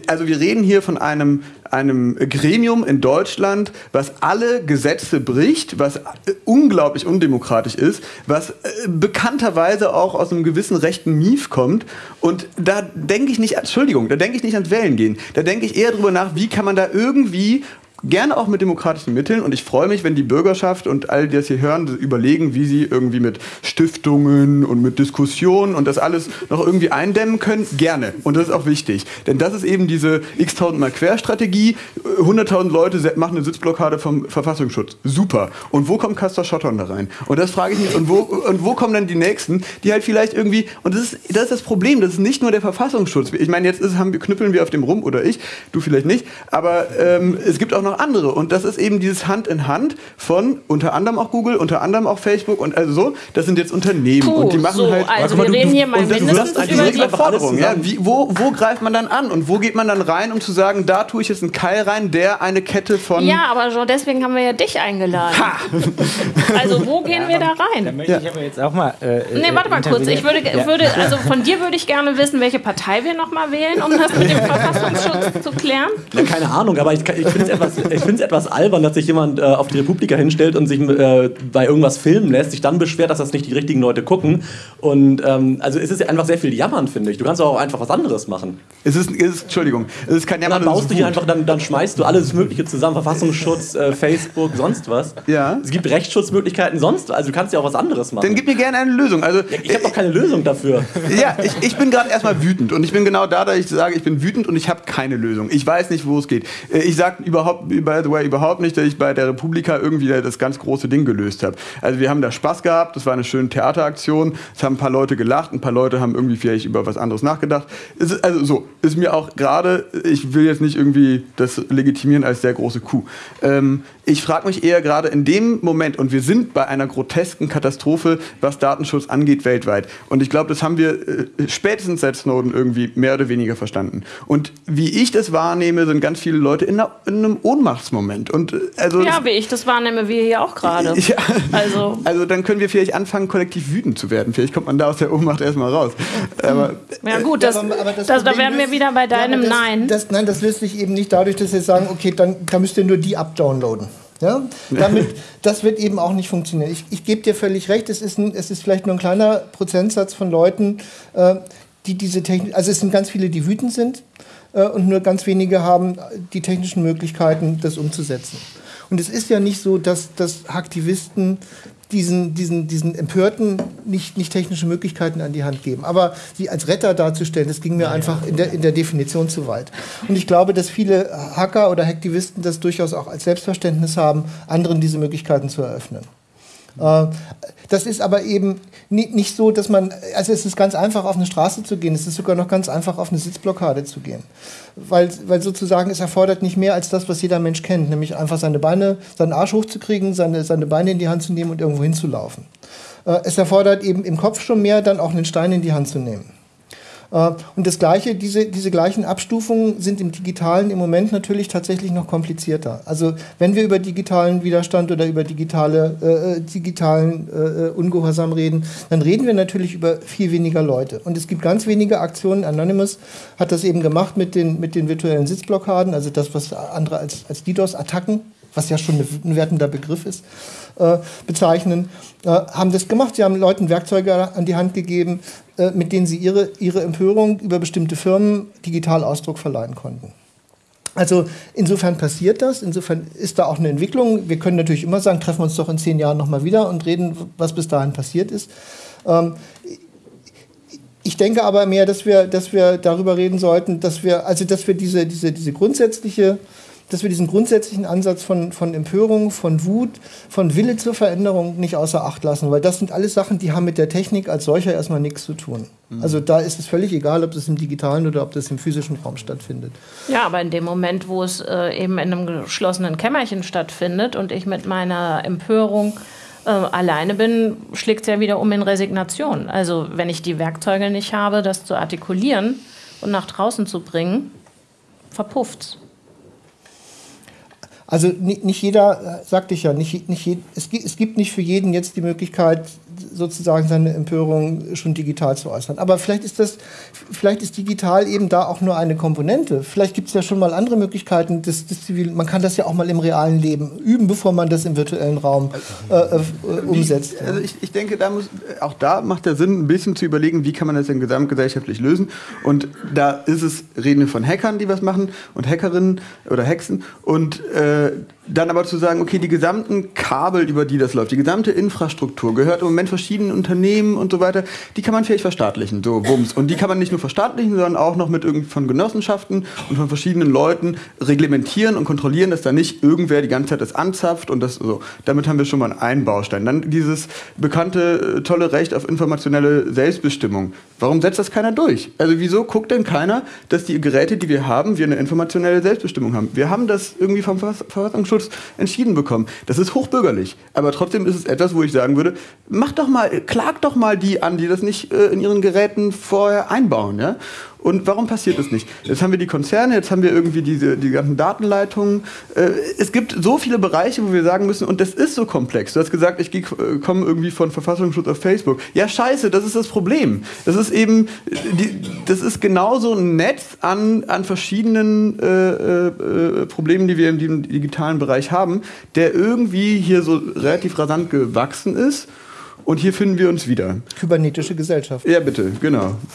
Also wir reden hier von einem, einem Gremium in Deutschland, was alle Gesetze bricht, was äh, unglaublich undemokratisch ist, was äh, bekannterweise auch aus einem gewissen rechten Mief kommt. Und da denke ich nicht, Entschuldigung, da denke ich nicht ans Wählen gehen. Da denke ich eher drüber nach, wie kann man da irgendwie gerne auch mit demokratischen Mitteln und ich freue mich, wenn die Bürgerschaft und all die das hier hören, überlegen, wie sie irgendwie mit Stiftungen und mit Diskussionen und das alles noch irgendwie eindämmen können, gerne. Und das ist auch wichtig. Denn das ist eben diese x-tausendmal Querstrategie. 100.000 Leute machen eine Sitzblockade vom Verfassungsschutz. Super. Und wo kommt Castor Schottern da rein? Und das frage ich mich. Und wo, und wo kommen dann die Nächsten, die halt vielleicht irgendwie, und das ist das, ist das Problem, das ist nicht nur der Verfassungsschutz. Ich meine, jetzt ist, haben knüppeln wir auf dem rum oder ich, du vielleicht nicht, aber ähm, es gibt auch noch andere. Und das ist eben dieses Hand in Hand von unter anderem auch Google, unter anderem auch Facebook und also so. Das sind jetzt Unternehmen Puh, und die machen so, halt. also Guck mal, wir reden hier mal und das mindestens ist über diese die- Überforderung. Ja, wie, wo, wo greift man dann an und wo geht man dann rein, um zu sagen, da tue ich jetzt einen Keil rein, der eine Kette von. Ja, aber Jean, deswegen haben wir ja dich eingeladen. Also wo gehen wir da Da rein? möchte ich aber jetzt auch mal. Äh, Nee, äh, warte mal kurz. Ich würde. Ja. würde, also von dir würde ich gerne wissen, welche Partei wir nochmal wählen, um das mit dem Verfassungsschutz zu klären. Ja, keine Ahnung, aber ich, ich finde es etwas, ich find's etwas albern, dass sich jemand äh, auf die Republika hinstellt und sich äh, bei irgendwas filmen lässt, sich dann beschwert, dass das nicht die richtigen Leute gucken. Und ähm, also es ist ja einfach sehr viel Jammern, finde ich. Du kannst auch einfach was anderes machen. Es ist, es ist, Entschuldigung, es ist kein Und dann Jammern, es baust du hier einfach, dann, dann schmeißt du alles Mögliche zusammen. Verfassungsschutz, äh, Facebook, sonst was. Ja. Es gibt Rechtsschutzmöglichkeiten, sonst was. Also du kannst ja auch was anderes machen. Dann gib mir gerne eine Lösung. Also, ich habe doch keine Lösung dafür. Ja, ich, ich bin gerade erstmal wütend und ich bin genau da, dass ich sage, ich bin wütend und ich habe keine Lösung. Ich weiß nicht, wo es geht. Äh, Ich sage überhaupt, by the way, überhaupt nicht, dass ich bei der Republika irgendwie das ganz große Ding gelöst habe. Also wir haben da Spaß gehabt, das war eine schöne Theateraktion, es haben ein paar Leute gelacht, ein paar Leute haben irgendwie vielleicht über was anderes nachgedacht. Ist, also so, ist mir auch gerade, ich will jetzt nicht irgendwie das legitimieren als sehr große Kuh. Ähm, ich frage mich eher gerade in dem Moment, und wir sind bei einer grotesken Katastrophe, was Datenschutz angeht weltweit. Und ich glaube, das haben wir äh, spätestens seit Snowden irgendwie mehr oder weniger verstanden. Und wie ich das wahrnehme, sind ganz viele Leute in, einer, in einem Ohnmachtsmoment. Und äh, also Ja, wie ich das wahrnehme, wir hier auch gerade. Ja. Also also dann können wir vielleicht anfangen, kollektiv wütend zu werden. Vielleicht kommt man da aus der Ohnmacht erstmal raus. Aber Ja gut, das, Ja, aber- aber das das, da wären wir wieder bei Ja, deinem aber das, Nein. Das, nein, das löst sich eben nicht dadurch, dass wir sagen, okay, dann da müsst ihr nur die abdownloaden. Ja? Damit, das wird eben auch nicht funktionieren. Ich, ich gebe dir völlig recht, es ist, ein, es ist vielleicht nur ein kleiner Prozentsatz von Leuten, äh, die diese Technik, also es sind ganz viele, die wütend sind äh, und nur ganz wenige haben die technischen Möglichkeiten, das umzusetzen. Und es ist ja nicht so, dass, dass Aktivisten diesen, diesen, diesen Empörten nicht, nicht technische Möglichkeiten an die Hand geben. Aber sie als Retter darzustellen, das ging mir einfach in der, in der Definition zu weit. Und ich glaube, dass viele Hacker oder Hacktivisten das durchaus auch als Selbstverständnis haben, anderen diese Möglichkeiten zu eröffnen. Äh, Das ist aber eben ni- nicht so, dass man, also es ist ganz einfach, auf eine Straße zu gehen. Es ist sogar noch ganz einfach, auf eine Sitzblockade zu gehen. Weil, weil sozusagen es erfordert nicht mehr als das, was jeder Mensch kennt, nämlich einfach seine Beine, seinen Arsch hochzukriegen, seine, seine Beine in die Hand zu nehmen und irgendwo hinzulaufen. Äh, Es erfordert eben im Kopf schon mehr, dann auch einen Stein in die Hand zu nehmen. Äh, Und das Gleiche, diese, diese gleichen Abstufungen sind im Digitalen im Moment natürlich tatsächlich noch komplizierter. Also wenn wir über digitalen Widerstand oder über digitale, äh, digitalen äh, Ungehorsam reden, dann reden wir natürlich über viel weniger Leute. Und es gibt ganz wenige Aktionen. Anonymous hat das eben gemacht mit den, mit den virtuellen Sitzblockaden, also das, was andere als, als DDoS-Attacken, was ja schon ein wertender Begriff ist, äh, bezeichnen, äh, haben das gemacht. Sie haben Leuten Werkzeuge an die Hand gegeben, äh, mit denen sie ihre, ihre Empörung über bestimmte Firmen digital Ausdruck verleihen konnten. Also insofern passiert das, insofern ist da auch eine Entwicklung. Wir können natürlich immer sagen, treffen wir uns doch in zehn Jahren nochmal wieder und reden, was bis dahin passiert ist. Ähm, ich denke aber mehr, dass wir, dass wir darüber reden sollten, dass wir, also dass wir diese, diese, diese grundsätzliche, dass wir diesen grundsätzlichen Ansatz von, von Empörung, von Wut, von Wille zur Veränderung nicht außer Acht lassen, weil das sind alles Sachen, die haben mit der Technik als solcher erstmal nichts zu tun. Also da ist es völlig egal, ob das im digitalen oder ob das im physischen Raum stattfindet. Ja, aber in dem Moment, wo es äh, eben in einem geschlossenen Kämmerchen stattfindet und ich mit meiner Empörung äh, alleine bin, schlägt es ja wieder um in Resignation. Also wenn ich die Werkzeuge nicht habe, das zu artikulieren und nach draußen zu bringen, verpufft Also nicht, nicht jeder, äh, sagte ich ja, nicht, nicht es, es gibt nicht für jeden jetzt die Möglichkeit, sozusagen seine Empörung schon digital zu äußern. Aber vielleicht ist das, vielleicht ist digital eben da auch nur eine Komponente. Vielleicht gibt es ja schon mal andere Möglichkeiten des, des zivilen. Man kann das ja auch mal im realen Leben üben, bevor man das im virtuellen Raum äh, äh, umsetzt. Wie, also ich, ich denke, da muss, auch da macht der Sinn, ein bisschen zu überlegen, wie kann man das denn gesamtgesellschaftlich lösen. Und da ist es, reden wir von Hackern, die was machen und Hackerinnen oder Hexen. Und äh, dann aber zu sagen, okay, die gesamten Kabel, über die das läuft, die gesamte Infrastruktur gehört im Moment verschiedenen Unternehmen und so weiter, die kann man vielleicht verstaatlichen, so Wumms. Und die kann man nicht nur verstaatlichen, sondern auch noch mit von Genossenschaften und von verschiedenen Leuten reglementieren und kontrollieren, dass da nicht irgendwer die ganze Zeit das anzapft und das so. Damit haben wir schon mal einen Baustein. Dann dieses bekannte, äh, tolle Recht auf informationelle Selbstbestimmung. Warum setzt das keiner durch? Also wieso guckt denn keiner, dass die Geräte, die wir haben, wir eine informationelle Selbstbestimmung haben? Wir haben das irgendwie vom Verfassungsschutz entschieden bekommen. Das ist hochbürgerlich. Aber trotzdem ist es etwas, wo ich sagen würde, mach doch mal, klag doch mal die an, die das nicht äh, in ihren Geräten vorher einbauen. Ja? Und warum passiert das nicht? Jetzt haben wir die Konzerne, jetzt haben wir irgendwie diese, die ganzen Datenleitungen. Äh, es gibt so viele Bereiche, wo wir sagen müssen, und das ist so komplex. Du hast gesagt, ich äh, komme irgendwie von Verfassungsschutz auf Facebook. Ja, scheiße, das ist das Problem. Das ist eben, das ist genauso ein Netz an, an verschiedenen äh, äh, Problemen, die wir im digitalen Bereich haben, der irgendwie hier so relativ rasant gewachsen ist und hier finden wir uns wieder. Kybernetische Gesellschaft. Ja, bitte, genau.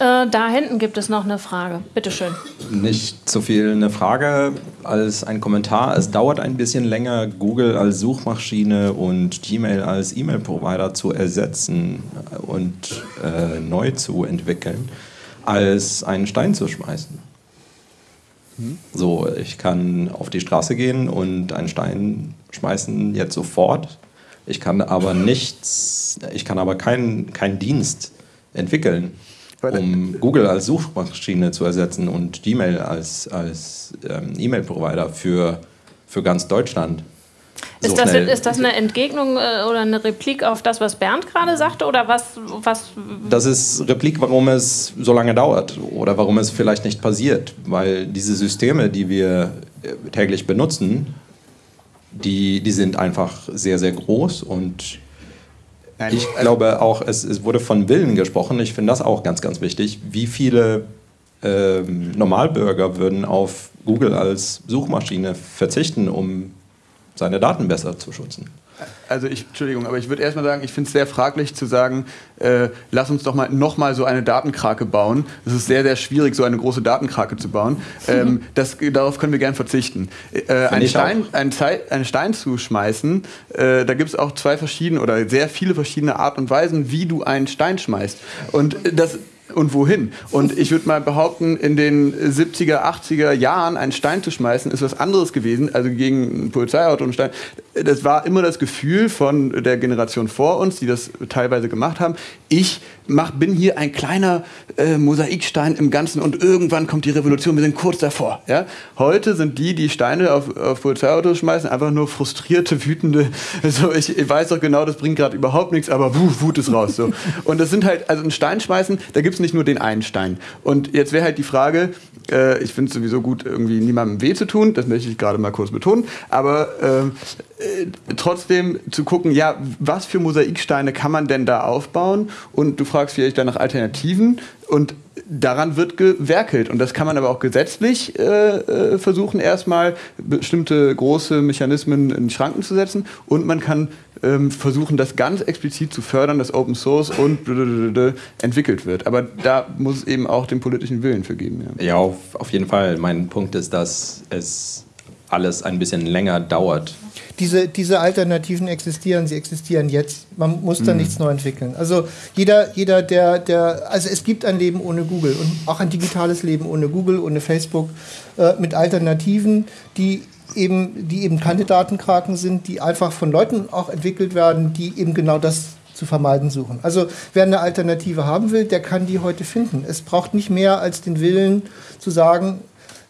äh, da hinten gibt es noch eine Frage. Bitte schön. Nicht so viel eine Frage als ein Kommentar. Es dauert ein bisschen länger, Google als Suchmaschine und Gmail als E-Mail-Provider zu ersetzen und äh, neu zu entwickeln, als einen Stein zu schmeißen. Hm? So, ich kann auf die Straße gehen und einen Stein schmeißen jetzt sofort ich kann aber nichts, ich kann aber keinen kein Dienst entwickeln, um Google als Suchmaschine zu ersetzen und Gmail als, als ähm, E-Mail-Provider für, für ganz Deutschland. So ist, das, ist, das, eine Entgegnung äh, oder eine Replik auf das, was Bernd gerade sagte? Oder was, was? Das ist Replik, warum es so lange dauert oder warum es vielleicht nicht passiert. Weil diese Systeme, die wir äh, täglich benutzen, die, die sind einfach sehr, sehr groß und Nein, ich also glaube auch, es, es, wurde von Willen gesprochen. Ich finde das auch ganz, ganz wichtig. Wie viele ähm, Normalbürger würden auf Google als Suchmaschine verzichten, um seine Daten besser zu schützen? Also ich, Entschuldigung, aber ich würde erstmal sagen, ich finde es sehr fraglich zu sagen, äh, lass uns doch mal nochmal so eine Datenkrake bauen. Es ist sehr, sehr schwierig, so eine große Datenkrake zu bauen. Ähm, das, darauf können wir gern verzichten. Äh, einen, Stein, einen, einen, Stein zu schmeißen, äh, da gibt es auch zwei verschiedene oder sehr viele verschiedene Art und Weisen, wie du einen Stein schmeißt. Und das und wohin. Und ich würde mal behaupten, in den 70er, 80er Jahren einen Stein zu schmeißen, ist was anderes gewesen, also gegen ein Polizeiauto und Stein. Das war immer das Gefühl von der Generation vor uns, die das teilweise gemacht haben. Ich mach, bin hier ein kleiner äh, Mosaikstein im Ganzen und irgendwann kommt die Revolution, wir sind kurz davor. Ja? Heute sind die, die Steine auf, auf Polizeiautos schmeißen, einfach nur frustrierte, wütende, also ich, ich weiß doch genau, das bringt gerade überhaupt nichts, aber wuh, Wut ist raus. So. Und das sind halt, also ein Stein schmeißen, da gibt es nicht nur den einen Stein. Und jetzt wäre halt die Frage, äh, ich finde es sowieso gut, irgendwie niemandem weh zu tun, das möchte ich gerade mal kurz betonen, aber ähm, äh, trotzdem zu gucken, ja, was für Mosaiksteine kann man denn da aufbauen? Und du fragst vielleicht dann nach Alternativen und daran wird gewerkelt. Und das kann man aber auch gesetzlich äh, äh, versuchen, erstmal bestimmte große Mechanismen in Schranken zu setzen. Und man kann versuchen, das ganz explizit zu fördern, dass Open Source und entwickelt wird. Aber da muss es eben auch den politischen Willen für geben. Ja, ja auf, auf jeden Fall. Mein Punkt ist, dass es alles ein bisschen länger dauert. Diese, diese Alternativen existieren, sie existieren jetzt. Man muss da mhm. nichts neu entwickeln. Also jeder, jeder der, der, also es gibt ein Leben ohne Google und auch ein digitales Leben ohne Google, ohne Facebook, äh, mit Alternativen, die eben, die eben keine Datenkraken sind, die einfach von Leuten auch entwickelt werden, die eben genau das zu vermeiden suchen. Also wer eine Alternative haben will, der kann die heute finden. Es braucht nicht mehr als den Willen zu sagen,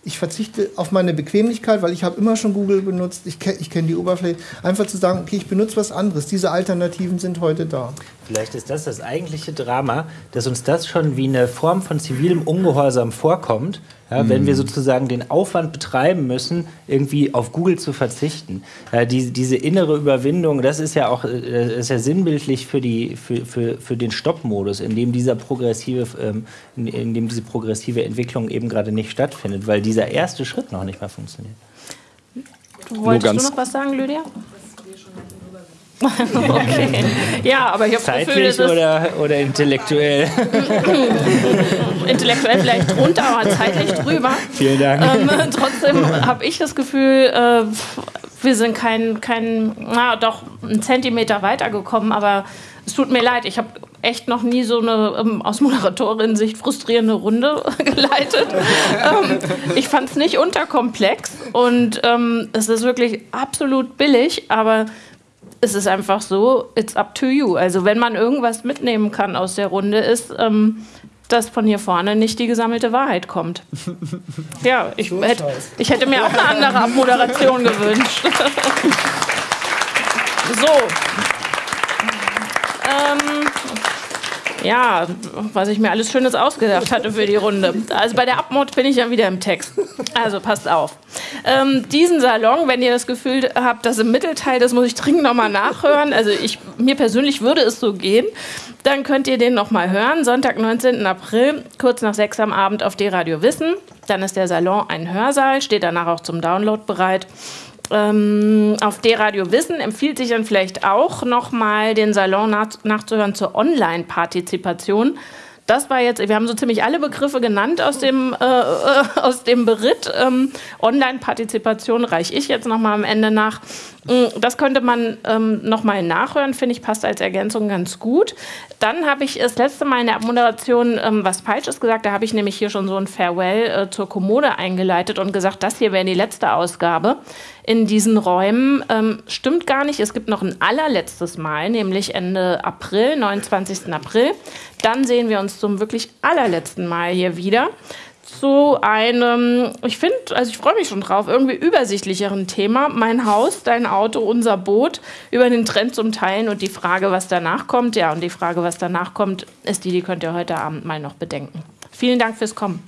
ich verzichte auf meine Bequemlichkeit, weil ich habe immer schon Google benutzt, ich kenne ich kenn die Oberfläche. Einfach zu sagen, okay, ich benutze was anderes. Diese Alternativen sind heute da. Vielleicht ist das das eigentliche Drama, dass uns das schon wie eine Form von zivilem Ungehorsam vorkommt, ja, wenn wir sozusagen den Aufwand betreiben müssen, irgendwie auf Google zu verzichten. Ja, die, diese innere Überwindung, das ist ja auch äh, ist ja sinnbildlich für, die, für, für, für den Stoppmodus, in dem dieser progressive, ähm, in, in dem diese progressive Entwicklung eben gerade nicht stattfindet, weil dieser erste Schritt noch nicht mehr funktioniert. Wolltest du noch was sagen, Lydia? Okay. Ja, aber ich habe das Gefühl, Zeitlich oder, oder intellektuell? intellektuell vielleicht drunter, aber zeitlich drüber. Vielen Dank. Ähm, trotzdem habe ich das Gefühl, äh, wir sind kein, kein, na doch, einen Zentimeter weitergekommen, aber es tut mir leid, ich habe echt noch nie so eine ähm, aus Moderatorin-Sicht frustrierende Runde geleitet. ähm, ich fand es nicht unterkomplex und ähm, es ist wirklich absolut billig, aber es ist einfach so, it's up to you. Also wenn man irgendwas mitnehmen kann aus der Runde, ist, ähm, dass von hier vorne nicht die gesammelte Wahrheit kommt. Ja, ich, hätte, ich hätte mir auch eine andere Abmoderation gewünscht. so. Ähm, ja, was ich mir alles Schönes ausgedacht hatte für die Runde. Also bei der Abmod bin ich ja wieder im Text. Also passt auf. Ähm, diesen Salon, wenn ihr das Gefühl habt, dass im Mittelteil, das muss ich dringend nochmal nachhören. Also ich, mir persönlich würde es so gehen. Dann könnt ihr den nochmal hören. Sonntag, 19. April, kurz nach sechs am Abend auf D-Radio Wissen. Dann ist der Salon ein Hörsaal, steht danach auch zum Download bereit. Ähm, auf D-Radio Wissen empfiehlt sich dann vielleicht auch nochmal den Salon nach, nachzuhören zur Online-Partizipation. Das war jetzt, wir haben so ziemlich alle Begriffe genannt aus dem, äh, äh, aus dem Beritt. Ähm, Online-Partizipation reiche ich jetzt nochmal am Ende nach. Mm, das könnte man ähm, nochmal nachhören, finde ich, passt als Ergänzung ganz gut. Dann habe ich das letzte Mal in der Moderation ähm, was Falsches gesagt. Da habe ich nämlich hier schon so ein Farewell äh, zur Kommode eingeleitet und gesagt, das hier wäre die letzte Ausgabe in diesen Räumen. Ähm, stimmt gar nicht. Es gibt noch ein allerletztes Mal, nämlich Ende April, 29. April. Dann sehen wir uns zum wirklich allerletzten Mal hier wieder zu einem, ich finde, also ich freue mich schon drauf, irgendwie übersichtlicheren Thema. Mein Haus, dein Auto, unser Boot, über den Trend zum Teilen und die Frage, was danach kommt. Ja, und die Frage, was danach kommt, ist die, die könnt ihr heute Abend mal noch bedenken. Vielen Dank fürs Kommen.